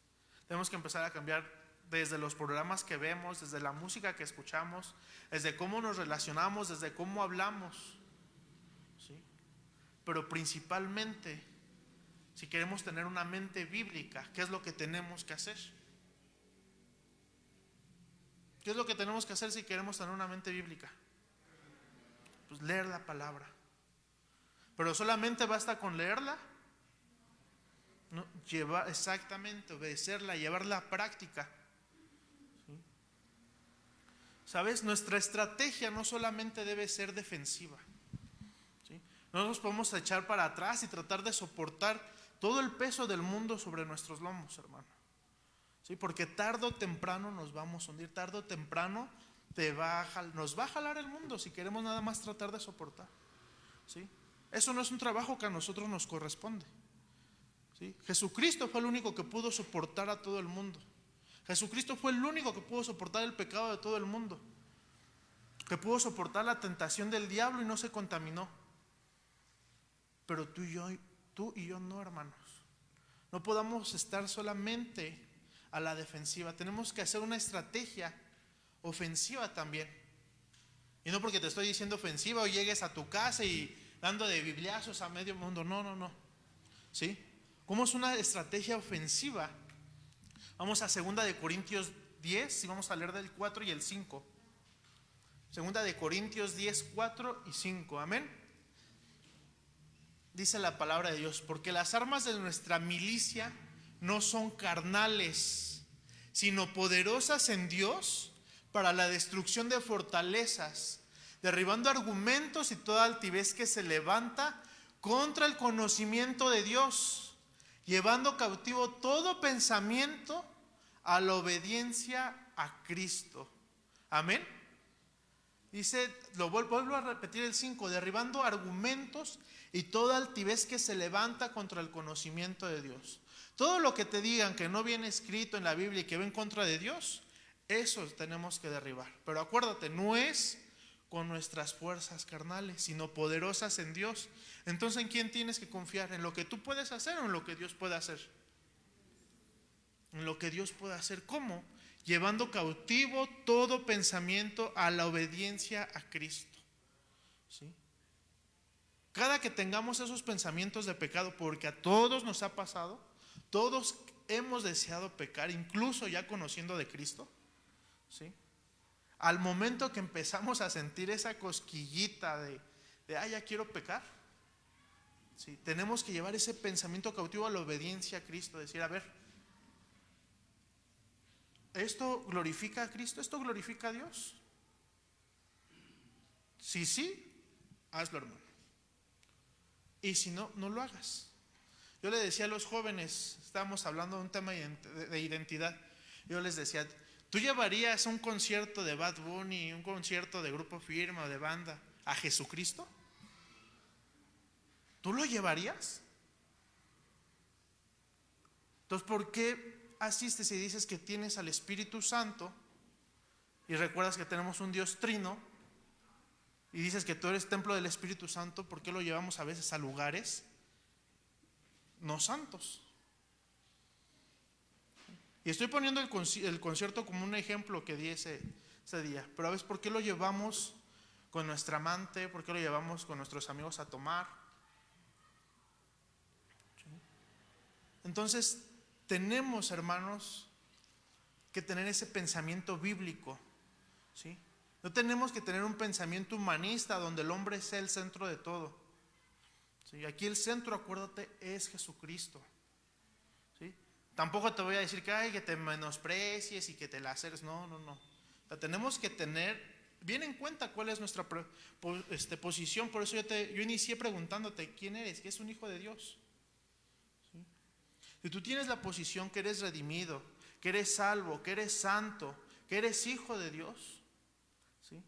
tenemos que empezar a cambiar desde los programas que vemos, desde la música que escuchamos, desde cómo nos relacionamos, desde cómo hablamos. ¿sí? Pero principalmente, si queremos tener una mente bíblica, ¿qué es lo que tenemos que hacer? ¿Qué es lo que tenemos que hacer si queremos tener una mente bíblica? Pues leer la palabra. Pero solamente basta con leerla. No, llevar, exactamente, obedecerla, llevarla a práctica. ¿Sabes? Nuestra estrategia no solamente debe ser defensiva. No nos podemos echar para atrás y tratar de soportar todo el peso del mundo sobre nuestros lomos, hermano. ¿Sí? Porque tarde o temprano nos vamos a hundir, tarde o temprano te va a nos va a jalar el mundo si queremos nada más tratar de soportar. ¿Sí? Eso no es un trabajo que a nosotros nos corresponde. Jesucristo fue el único que pudo soportar a todo el mundo. Jesucristo fue el único que pudo soportar el pecado de todo el mundo. Que pudo soportar la tentación del diablo y no se contaminó. Pero tú y yo, tú y yo no, hermanos. No podamos estar solamente a la defensiva. Tenemos que hacer una estrategia ofensiva también. Y no porque te estoy diciendo ofensiva o llegues a tu casa y dando de bibliazos a medio mundo. No, no, no. ¿Sí? ¿Cómo una estrategia ofensiva? Vamos a segunda de Corintios 10 y vamos a leer del 4 y el 5. Segunda de Corintios 10, 4 y 5. Amén. Dice la palabra de Dios, porque las armas de nuestra milicia no son carnales, sino poderosas en Dios para la destrucción de fortalezas, derribando argumentos y toda altivez que se levanta contra el conocimiento de Dios, llevando cautivo todo pensamiento a la obediencia a Cristo. Amén. Dice, lo vuelvo a repetir el 5, derribando argumentos y toda altivez que se levanta contra el conocimiento de Dios. Todo lo que te digan que no viene escrito en la Biblia y que va en contra de Dios, eso tenemos que derribar. Pero acuérdate, no es con nuestras fuerzas carnales, sino poderosas en Dios. Entonces, ¿en quién tienes que confiar? ¿En lo que tú puedes hacer o en lo que Dios puede hacer? En lo que Dios puede hacer. ¿Cómo? Llevando cautivo todo pensamiento a la obediencia a Cristo. ¿Sí? Cada que tengamos esos pensamientos de pecado, porque a todos nos ha pasado, todos hemos deseado pecar, incluso ya conociendo de Cristo. ¿Sí? Al momento que empezamos a sentir esa cosquillita de, de ah, ya quiero pecar, ¿sí? tenemos que llevar ese pensamiento cautivo a la obediencia a Cristo, decir, a ver, ¿esto glorifica a Cristo? ¿Esto glorifica a Dios? Si sí, hazlo, hermano. Y si no, no lo hagas. Yo le decía a los jóvenes, estábamos hablando de un tema de identidad, yo les decía, ¿tú llevarías un concierto de Bad Bunny, un concierto de grupo firma o de banda a Jesucristo? ¿Tú lo llevarías? Entonces, ¿por qué asistes y dices que tienes al Espíritu Santo y recuerdas que tenemos un Dios trino y dices que tú eres templo del Espíritu Santo? ¿Por qué lo llevamos a veces a lugares no santos? Y estoy poniendo el, concierto como un ejemplo que di ese, día, pero a veces, ¿por qué lo llevamos con nuestra amante? ¿Por qué lo llevamos con nuestros amigos a tomar? Entonces, tenemos, hermanos, que tener ese pensamiento bíblico. ¿sí? No tenemos que tener un pensamiento humanista donde el hombre sea el centro de todo. ¿sí? Aquí el centro, acuérdate, es Jesucristo. Tampoco te voy a decir que, ay, que te menosprecies y que te la haces. No, no, no. tenemos que tener bien en cuenta cuál es nuestra este, posición. Por eso yo, te, yo inicié preguntándote, ¿quién eres? ¿Qué es un hijo de Dios? Si tú tienes la posición que eres redimido, que eres salvo, que eres santo, que eres hijo de Dios, ¿sí?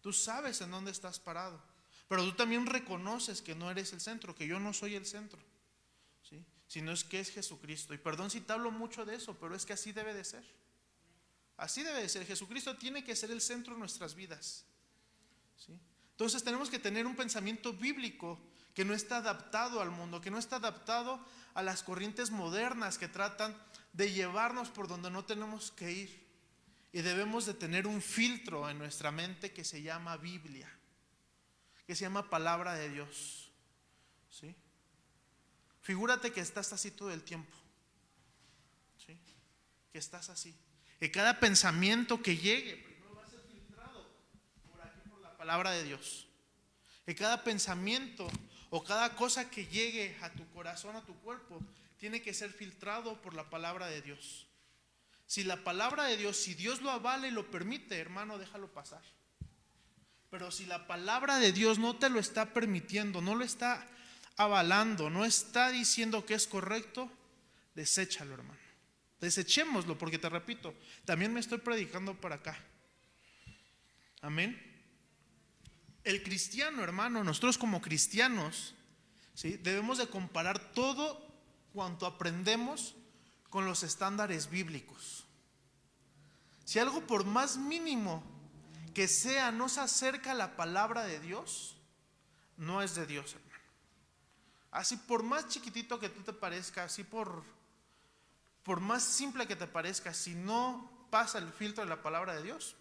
tú sabes en dónde estás parado. Pero tú también reconoces que no eres el centro, que yo no soy el centro. Sino es que es Jesucristo. Y perdón si te hablo mucho de eso, pero es que así debe de ser. Así debe de ser. Jesucristo tiene que ser el centro de nuestras vidas. ¿sí? Entonces tenemos que tener un pensamiento bíblico que no está adaptado al mundo, que no está adaptado a las corrientes modernas que tratan de llevarnos por donde no tenemos que ir. Y debemos de tener un filtro en nuestra mente que se llama Biblia, que se llama palabra de Dios. ¿Sí? Figúrate que estás así todo el tiempo. Que estás así. Que cada pensamiento que llegue primero va a ser filtrado por aquí por la palabra de Dios. Que cada pensamiento o cada cosa que llegue a tu corazón, a tu cuerpo, tiene que ser filtrado por la palabra de Dios. Si la palabra de Dios, si Dios lo avala y lo permite, hermano, déjalo pasar. Pero si la palabra de Dios no te lo está permitiendo, no lo está avalando, no está diciendo que es correcto, deséchalo, hermano. Desechémoslo, porque te repito, también me estoy predicando para acá. Amén el cristiano, hermano, nosotros como cristianos, ¿sí? debemos de comparar todo cuanto aprendemos con los estándares bíblicos. Si algo por más mínimo que sea no se acerca a la palabra de Dios, no es de Dios, hermano. Así por más chiquitito que tú te parezca, así por, por más simple que te parezca, si no pasa el filtro de la palabra de Dios,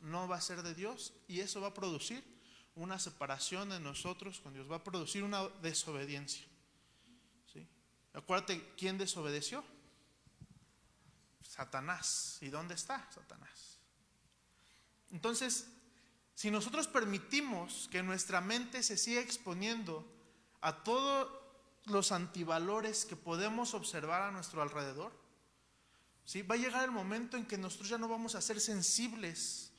no va a ser de Dios y eso va a producir una separación de nosotros con Dios, va a producir una desobediencia. ¿sí? Acuérdate, ¿quién desobedeció? Satanás. ¿Y dónde está Satanás? Entonces, si nosotros permitimos que nuestra mente se siga exponiendo a todos los antivalores que podemos observar a nuestro alrededor, ¿sí? va a llegar el momento en que nosotros ya no vamos a ser sensibles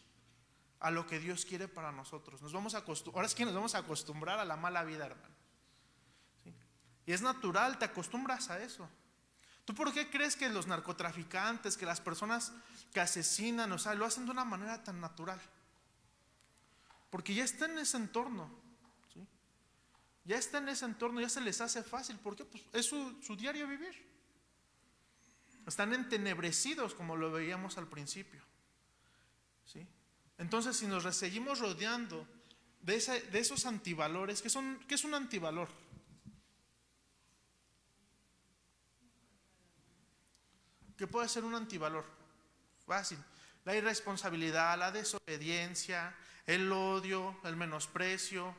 a lo que Dios quiere para nosotros. Nos vamos a ahora es que nos vamos a acostumbrar a la mala vida, hermano. Y es natural, te acostumbras a eso. ¿Tú por qué crees que los narcotraficantes, que las personas que asesinan, o sea, lo hacen de una manera tan natural? Porque ya está en ese entorno. Ya está en ese entorno, ya se les hace fácil. ¿Por qué? Pues es su, diario vivir. Están entenebrecidos como lo veíamos al principio. ¿Sí? Entonces, si nos seguimos rodeando de, esos antivalores, ¿qué, son, ¿qué es un antivalor? ¿Qué puede ser un antivalor? Fácil. La irresponsabilidad, la desobediencia, el odio, el menosprecio,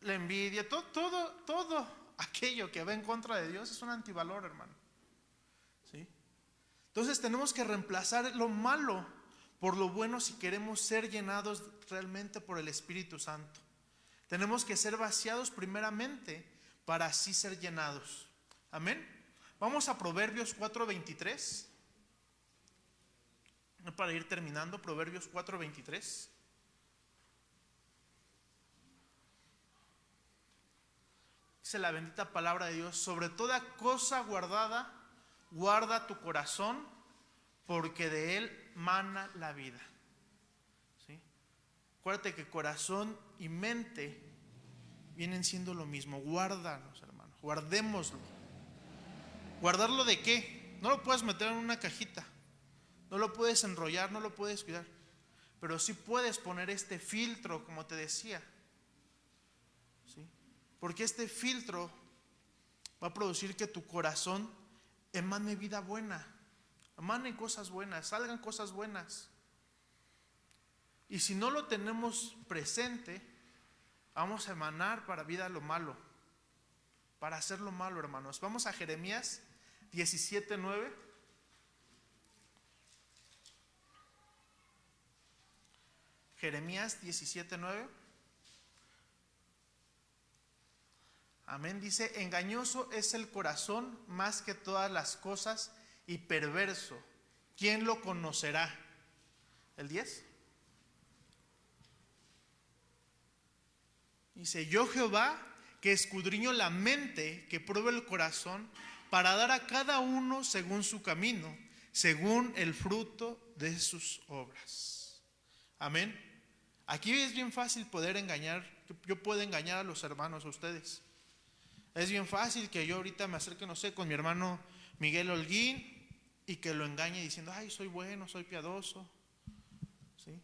la envidia, todo, todo, todo aquello que va en contra de Dios es un antivalor, hermano. ¿Sí? Entonces tenemos que reemplazar lo malo por lo bueno si queremos ser llenados realmente por el Espíritu Santo. Tenemos que ser vaciados primeramente para así ser llenados. Amén. Vamos a Proverbios 4:23. Para ir terminando, Proverbios 4:23. Dice la bendita palabra de Dios, sobre toda cosa guardada, guarda tu corazón, porque de él mana la vida. ¿Sí? Acuérdate que corazón y mente vienen siendo lo mismo. Guárdanos, hermanos, guardémoslo. ¿Guardarlo de qué? No lo puedes meter en una cajita, no lo puedes enrollar, no lo puedes cuidar, pero sí puedes poner este filtro, como te decía. Porque este filtro va a producir que tu corazón emane vida buena, emane cosas buenas, salgan cosas buenas. Y si no lo tenemos presente, vamos a emanar para vida lo malo, para hacer lo malo, hermanos. Vamos a Jeremías 17:9. Jeremías 17:9. Amén. Dice, engañoso es el corazón más que todas las cosas y perverso. ¿Quién lo conocerá? ¿El 10? Dice, yo Jehová, que escudriño la mente, que pruebe el corazón, para dar a cada uno según su camino, según el fruto de sus obras. Amén. Aquí es bien fácil poder engañar, yo puedo engañar a los hermanos, a ustedes. Es bien fácil que yo ahorita me acerque, no sé, con mi hermano Miguel Holguín y que lo engañe diciendo, ay, soy bueno, soy piadoso. ¿Sí?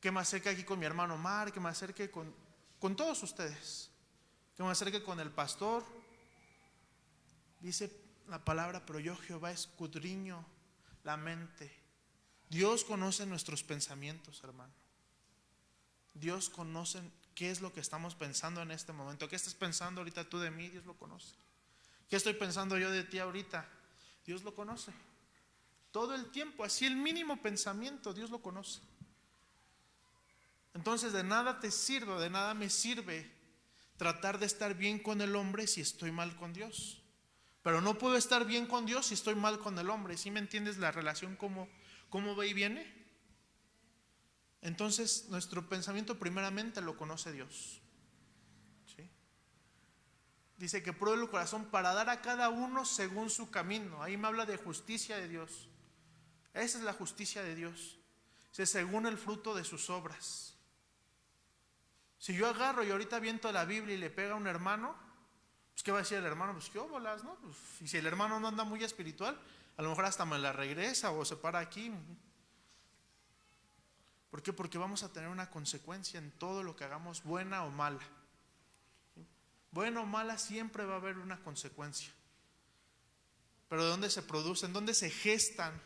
Que me acerque aquí con mi hermano Mar, que me acerque con, con todos ustedes. Que me acerque con el pastor. Dice la palabra, pero yo Jehová escudriño la mente. Dios conoce nuestros pensamientos, hermano. Dios conoce qué es lo que estamos pensando en este momento. ¿Qué estás pensando ahorita tú de mí? Dios lo conoce. ¿Qué estoy pensando yo de ti ahorita? Dios lo conoce. Todo el tiempo, así el mínimo pensamiento, Dios lo conoce. Entonces de nada te sirve, de nada me sirve tratar de estar bien con el hombre si estoy mal con Dios. Pero no puedo estar bien con Dios si estoy mal con el hombre. ¿Sí me entiendes la relación cómo, cómo va y viene? Entonces nuestro pensamiento primeramente lo conoce Dios. ¿Sí? Dice que pruebe el corazón para dar a cada uno según su camino. Ahí me habla de justicia de Dios. Esa es la justicia de Dios. Dice, según el fruto de sus obras. Si yo agarro y ahorita viento la Biblia y le pega a un hermano, pues ¿qué va a decir el hermano? Pues qué óbolas, ¿no? Pues, y si el hermano no anda muy espiritual, a lo mejor hasta me la regresa o se para aquí. ¿Por qué? Porque vamos a tener una consecuencia en todo lo que hagamos, buena o mala. Buena o mala siempre va a haber una consecuencia. Pero ¿de dónde se producen? ¿Dónde se gestan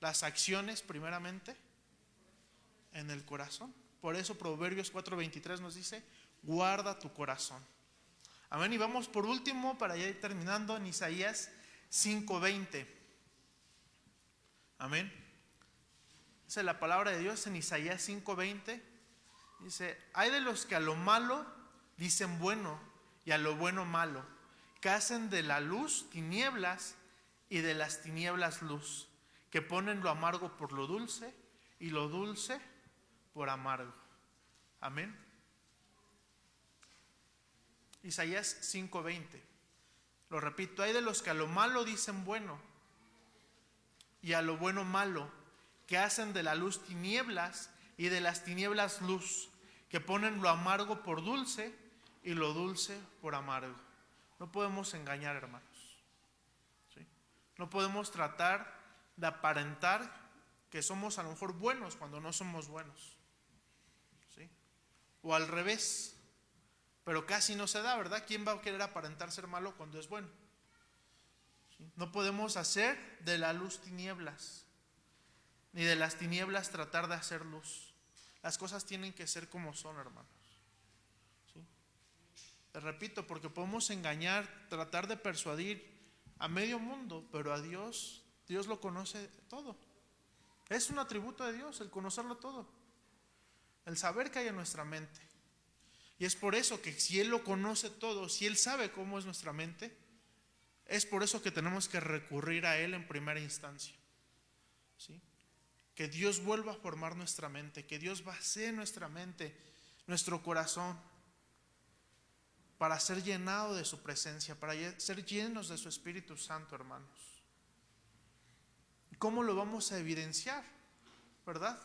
las acciones primeramente? En el corazón. Por eso Proverbios 4:23 nos dice, guarda tu corazón. Amén. Y vamos por último, para ya ir terminando, en Isaías 5:20. Amén. Dice la palabra de Dios en Isaías 5:20. Dice, hay de los que a lo malo dicen bueno y a lo bueno malo, que hacen de la luz tinieblas y de las tinieblas luz, que ponen lo amargo por lo dulce y lo dulce por amargo. Amén. Isaías 5:20. Lo repito, hay de los que a lo malo dicen bueno y a lo bueno malo, que hacen de la luz tinieblas y de las tinieblas luz, que ponen lo amargo por dulce y lo dulce por amargo. No podemos engañar, hermanos. ¿sí? No podemos tratar de aparentar que somos a lo mejor buenos cuando no somos buenos. ¿sí? O al revés. Pero casi no se da, ¿verdad? ¿Quién va a querer aparentar ser malo cuando es bueno? No podemos hacer de la luz tinieblas, ni de las tinieblas tratar de hacer luz. Las cosas tienen que ser como son, hermanos. ¿Sí? Te repito, porque podemos engañar, tratar de persuadir a medio mundo, pero a Dios, Dios lo conoce todo. Es un atributo de Dios el conocerlo todo, el saber que hay en nuestra mente. Y es por eso que si Él lo conoce todo, si Él sabe cómo es nuestra mente, es por eso que tenemos que recurrir a Él en primera instancia. ¿Sí? Que Dios vuelva a formar nuestra mente, que Dios vacíe nuestra mente, nuestro corazón, para ser llenado de su presencia, para ser llenos de su Espíritu Santo, hermanos. ¿Cómo lo vamos a evidenciar? ¿Verdad?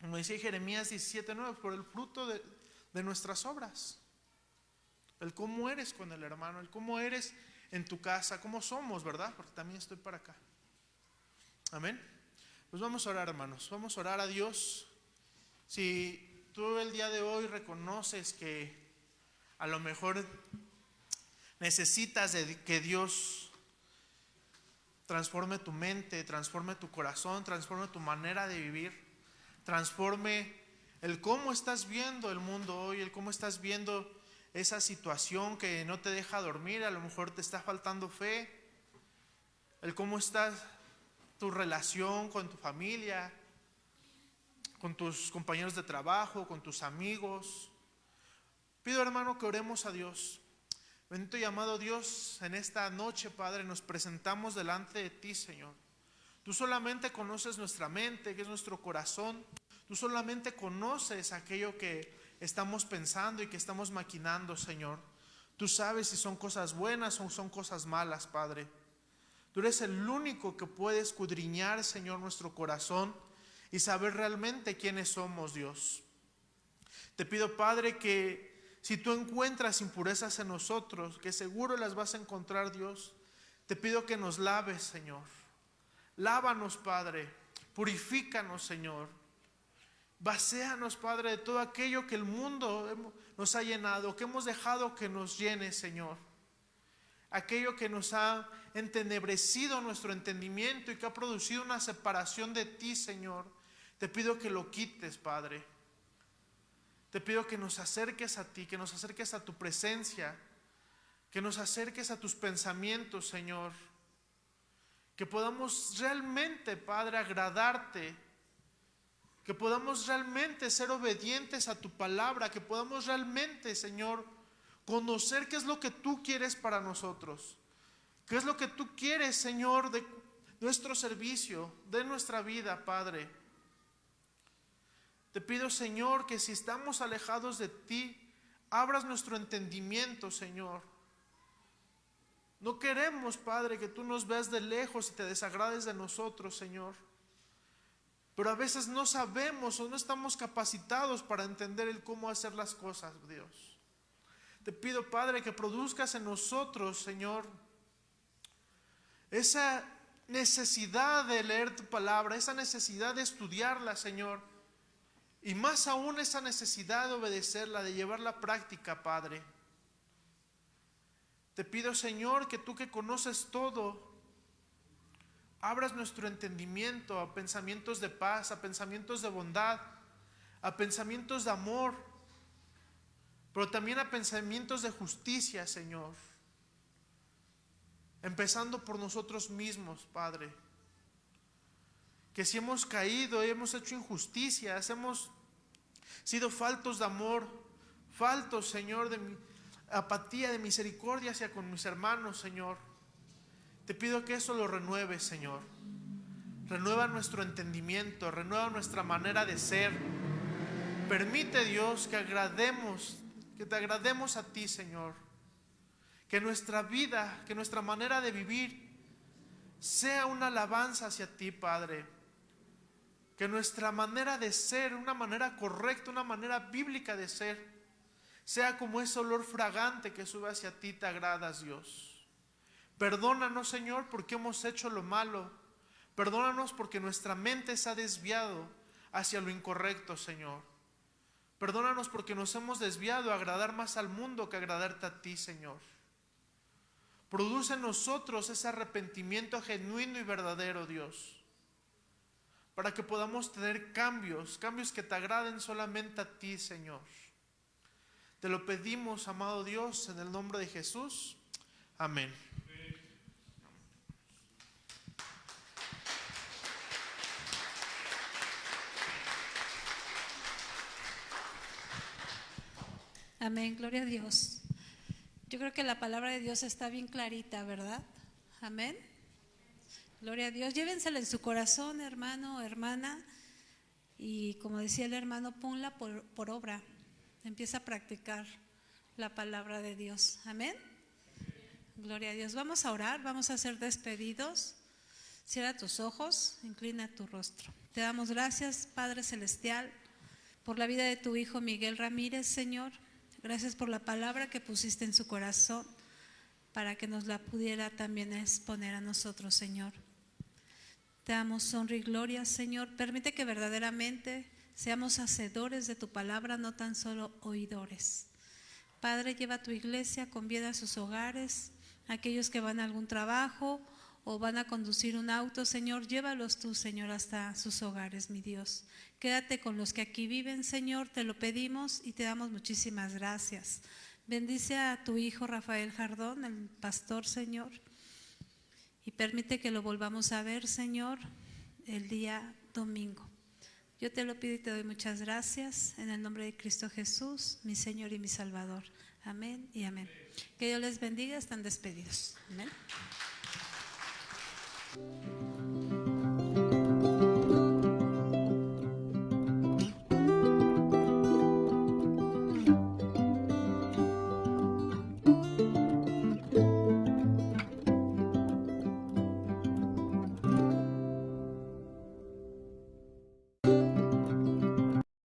Como decía Jeremías 17:9, por el fruto de, de nuestras obras. El cómo eres con el hermano, el cómo eres en tu casa, cómo somos, ¿verdad? Porque también estoy para acá. Amén. Pues vamos a orar, hermanos. Vamos a orar a Dios. Si tú el día de hoy reconoces que a lo mejor necesitas que Dios transforme tu mente, transforme tu corazón, transforme tu manera de vivir, transforme el cómo estás viendo el mundo hoy, el cómo estás viendo esa situación que no te deja dormir, a lo mejor te está faltando fe, el cómo está tu relación con tu familia, con tus compañeros de trabajo, con tus amigos. Pido hermano que oremos a Dios. Bendito y amado Dios, en esta noche, Padre, nos presentamos delante de ti, Señor. Tú solamente conoces nuestra mente, que es nuestro corazón. Tú solamente conoces aquello que estamos pensando y que estamos maquinando, Señor. Tú sabes si son cosas buenas o son cosas malas, Padre. Tú eres el único que puede escudriñar, Señor, nuestro corazón y saber realmente quiénes somos, Dios. Te pido, Padre, que si tú encuentras impurezas en nosotros, que seguro las vas a encontrar, Dios, te pido que nos laves, Señor. Lávanos, Padre. Purifícanos, Señor. Vacéanos, Padre, de todo aquello que el mundo nos ha llenado, que hemos dejado que nos llene, Señor. Aquello que nos ha entenebrecido nuestro entendimiento y que ha producido una separación de ti, Señor. Te pido que lo quites, Padre. Te pido que nos acerques a ti, que nos acerques a tu presencia, que nos acerques a tus pensamientos, Señor. Que podamos realmente, Padre, agradarte que podamos realmente ser obedientes a tu palabra, que podamos realmente, Señor, conocer qué es lo que tú quieres para nosotros, qué es lo que tú quieres, Señor, de nuestro servicio, de nuestra vida, Padre. Te pido, Señor, que si estamos alejados de ti, abras nuestro entendimiento, Señor. No queremos, Padre, que tú nos veas de lejos y te desagrades de nosotros, Señor. Pero a veces no sabemos o no estamos capacitados para entender el cómo hacer las cosas, Dios. Te pido, Padre, que produzcas en nosotros, Señor, esa necesidad de leer tu palabra, esa necesidad de estudiarla, Señor. Y más aún esa necesidad de obedecerla, de llevarla a práctica, Padre. Te pido, Señor, que tú que conoces todo, abras nuestro entendimiento a pensamientos de paz, a pensamientos de bondad, a pensamientos de amor, pero también a pensamientos de justicia, Señor. Empezando por nosotros mismos, Padre. Que si hemos caído, hemos hecho injusticias, hemos sido faltos de amor, faltos, Señor, de apatía, de misericordia hacia con mis hermanos, Señor. Te pido que eso lo renueves, Señor. Renueva nuestro entendimiento, renueva nuestra manera de ser. Permite, Dios, que agrademos, que te agrademos a ti, Señor. Que nuestra vida, que nuestra manera de vivir sea una alabanza hacia ti, Padre. Que nuestra manera de ser, una manera correcta, una manera bíblica de ser, sea como ese olor fragante que sube hacia ti, te agradas, Dios. Perdónanos, Señor, porque hemos hecho lo malo. Perdónanos porque nuestra mente se ha desviado hacia lo incorrecto, Señor. Perdónanos porque nos hemos desviado a agradar más al mundo que agradarte a ti, Señor. Produce en nosotros ese arrepentimiento genuino y verdadero, Dios, para que podamos tener cambios, cambios que te agraden solamente a ti, Señor. Te lo pedimos, amado Dios, en el nombre de Jesús. Amén. Amén, gloria a Dios. Yo creo que la palabra de Dios está bien clarita, ¿verdad? Amén. Gloria a Dios. Llévensela en su corazón, hermano, hermana. Y como decía el hermano, ponla por, por obra. Empieza a practicar la palabra de Dios. Amén. Gloria a Dios. Vamos a orar, vamos a ser despedidos. Cierra tus ojos, inclina tu rostro. Te damos gracias, Padre Celestial, por la vida de tu Hijo Miguel Ramírez, Señor. Gracias por la palabra que pusiste en su corazón para que nos la pudiera también exponer a nosotros, Señor. Te damos honra y gloria, Señor. Permite que verdaderamente seamos hacedores de tu palabra, no tan solo oidores. Padre, lleva a tu iglesia con bien a sus hogares, aquellos que van a algún trabajo o van a conducir un auto, Señor, llévalos tú, Señor, hasta sus hogares, mi Dios. Quédate con los que aquí viven, Señor, te lo pedimos y te damos muchísimas gracias. Bendice a tu hijo Rafael Jardón, el pastor, Señor, y permite que lo volvamos a ver, Señor, el día domingo. Yo te lo pido y te doy muchas gracias en el nombre de Cristo Jesús, mi Señor y mi Salvador. Amén y amén. Que Dios les bendiga, están despedidos. Amén. Thank you.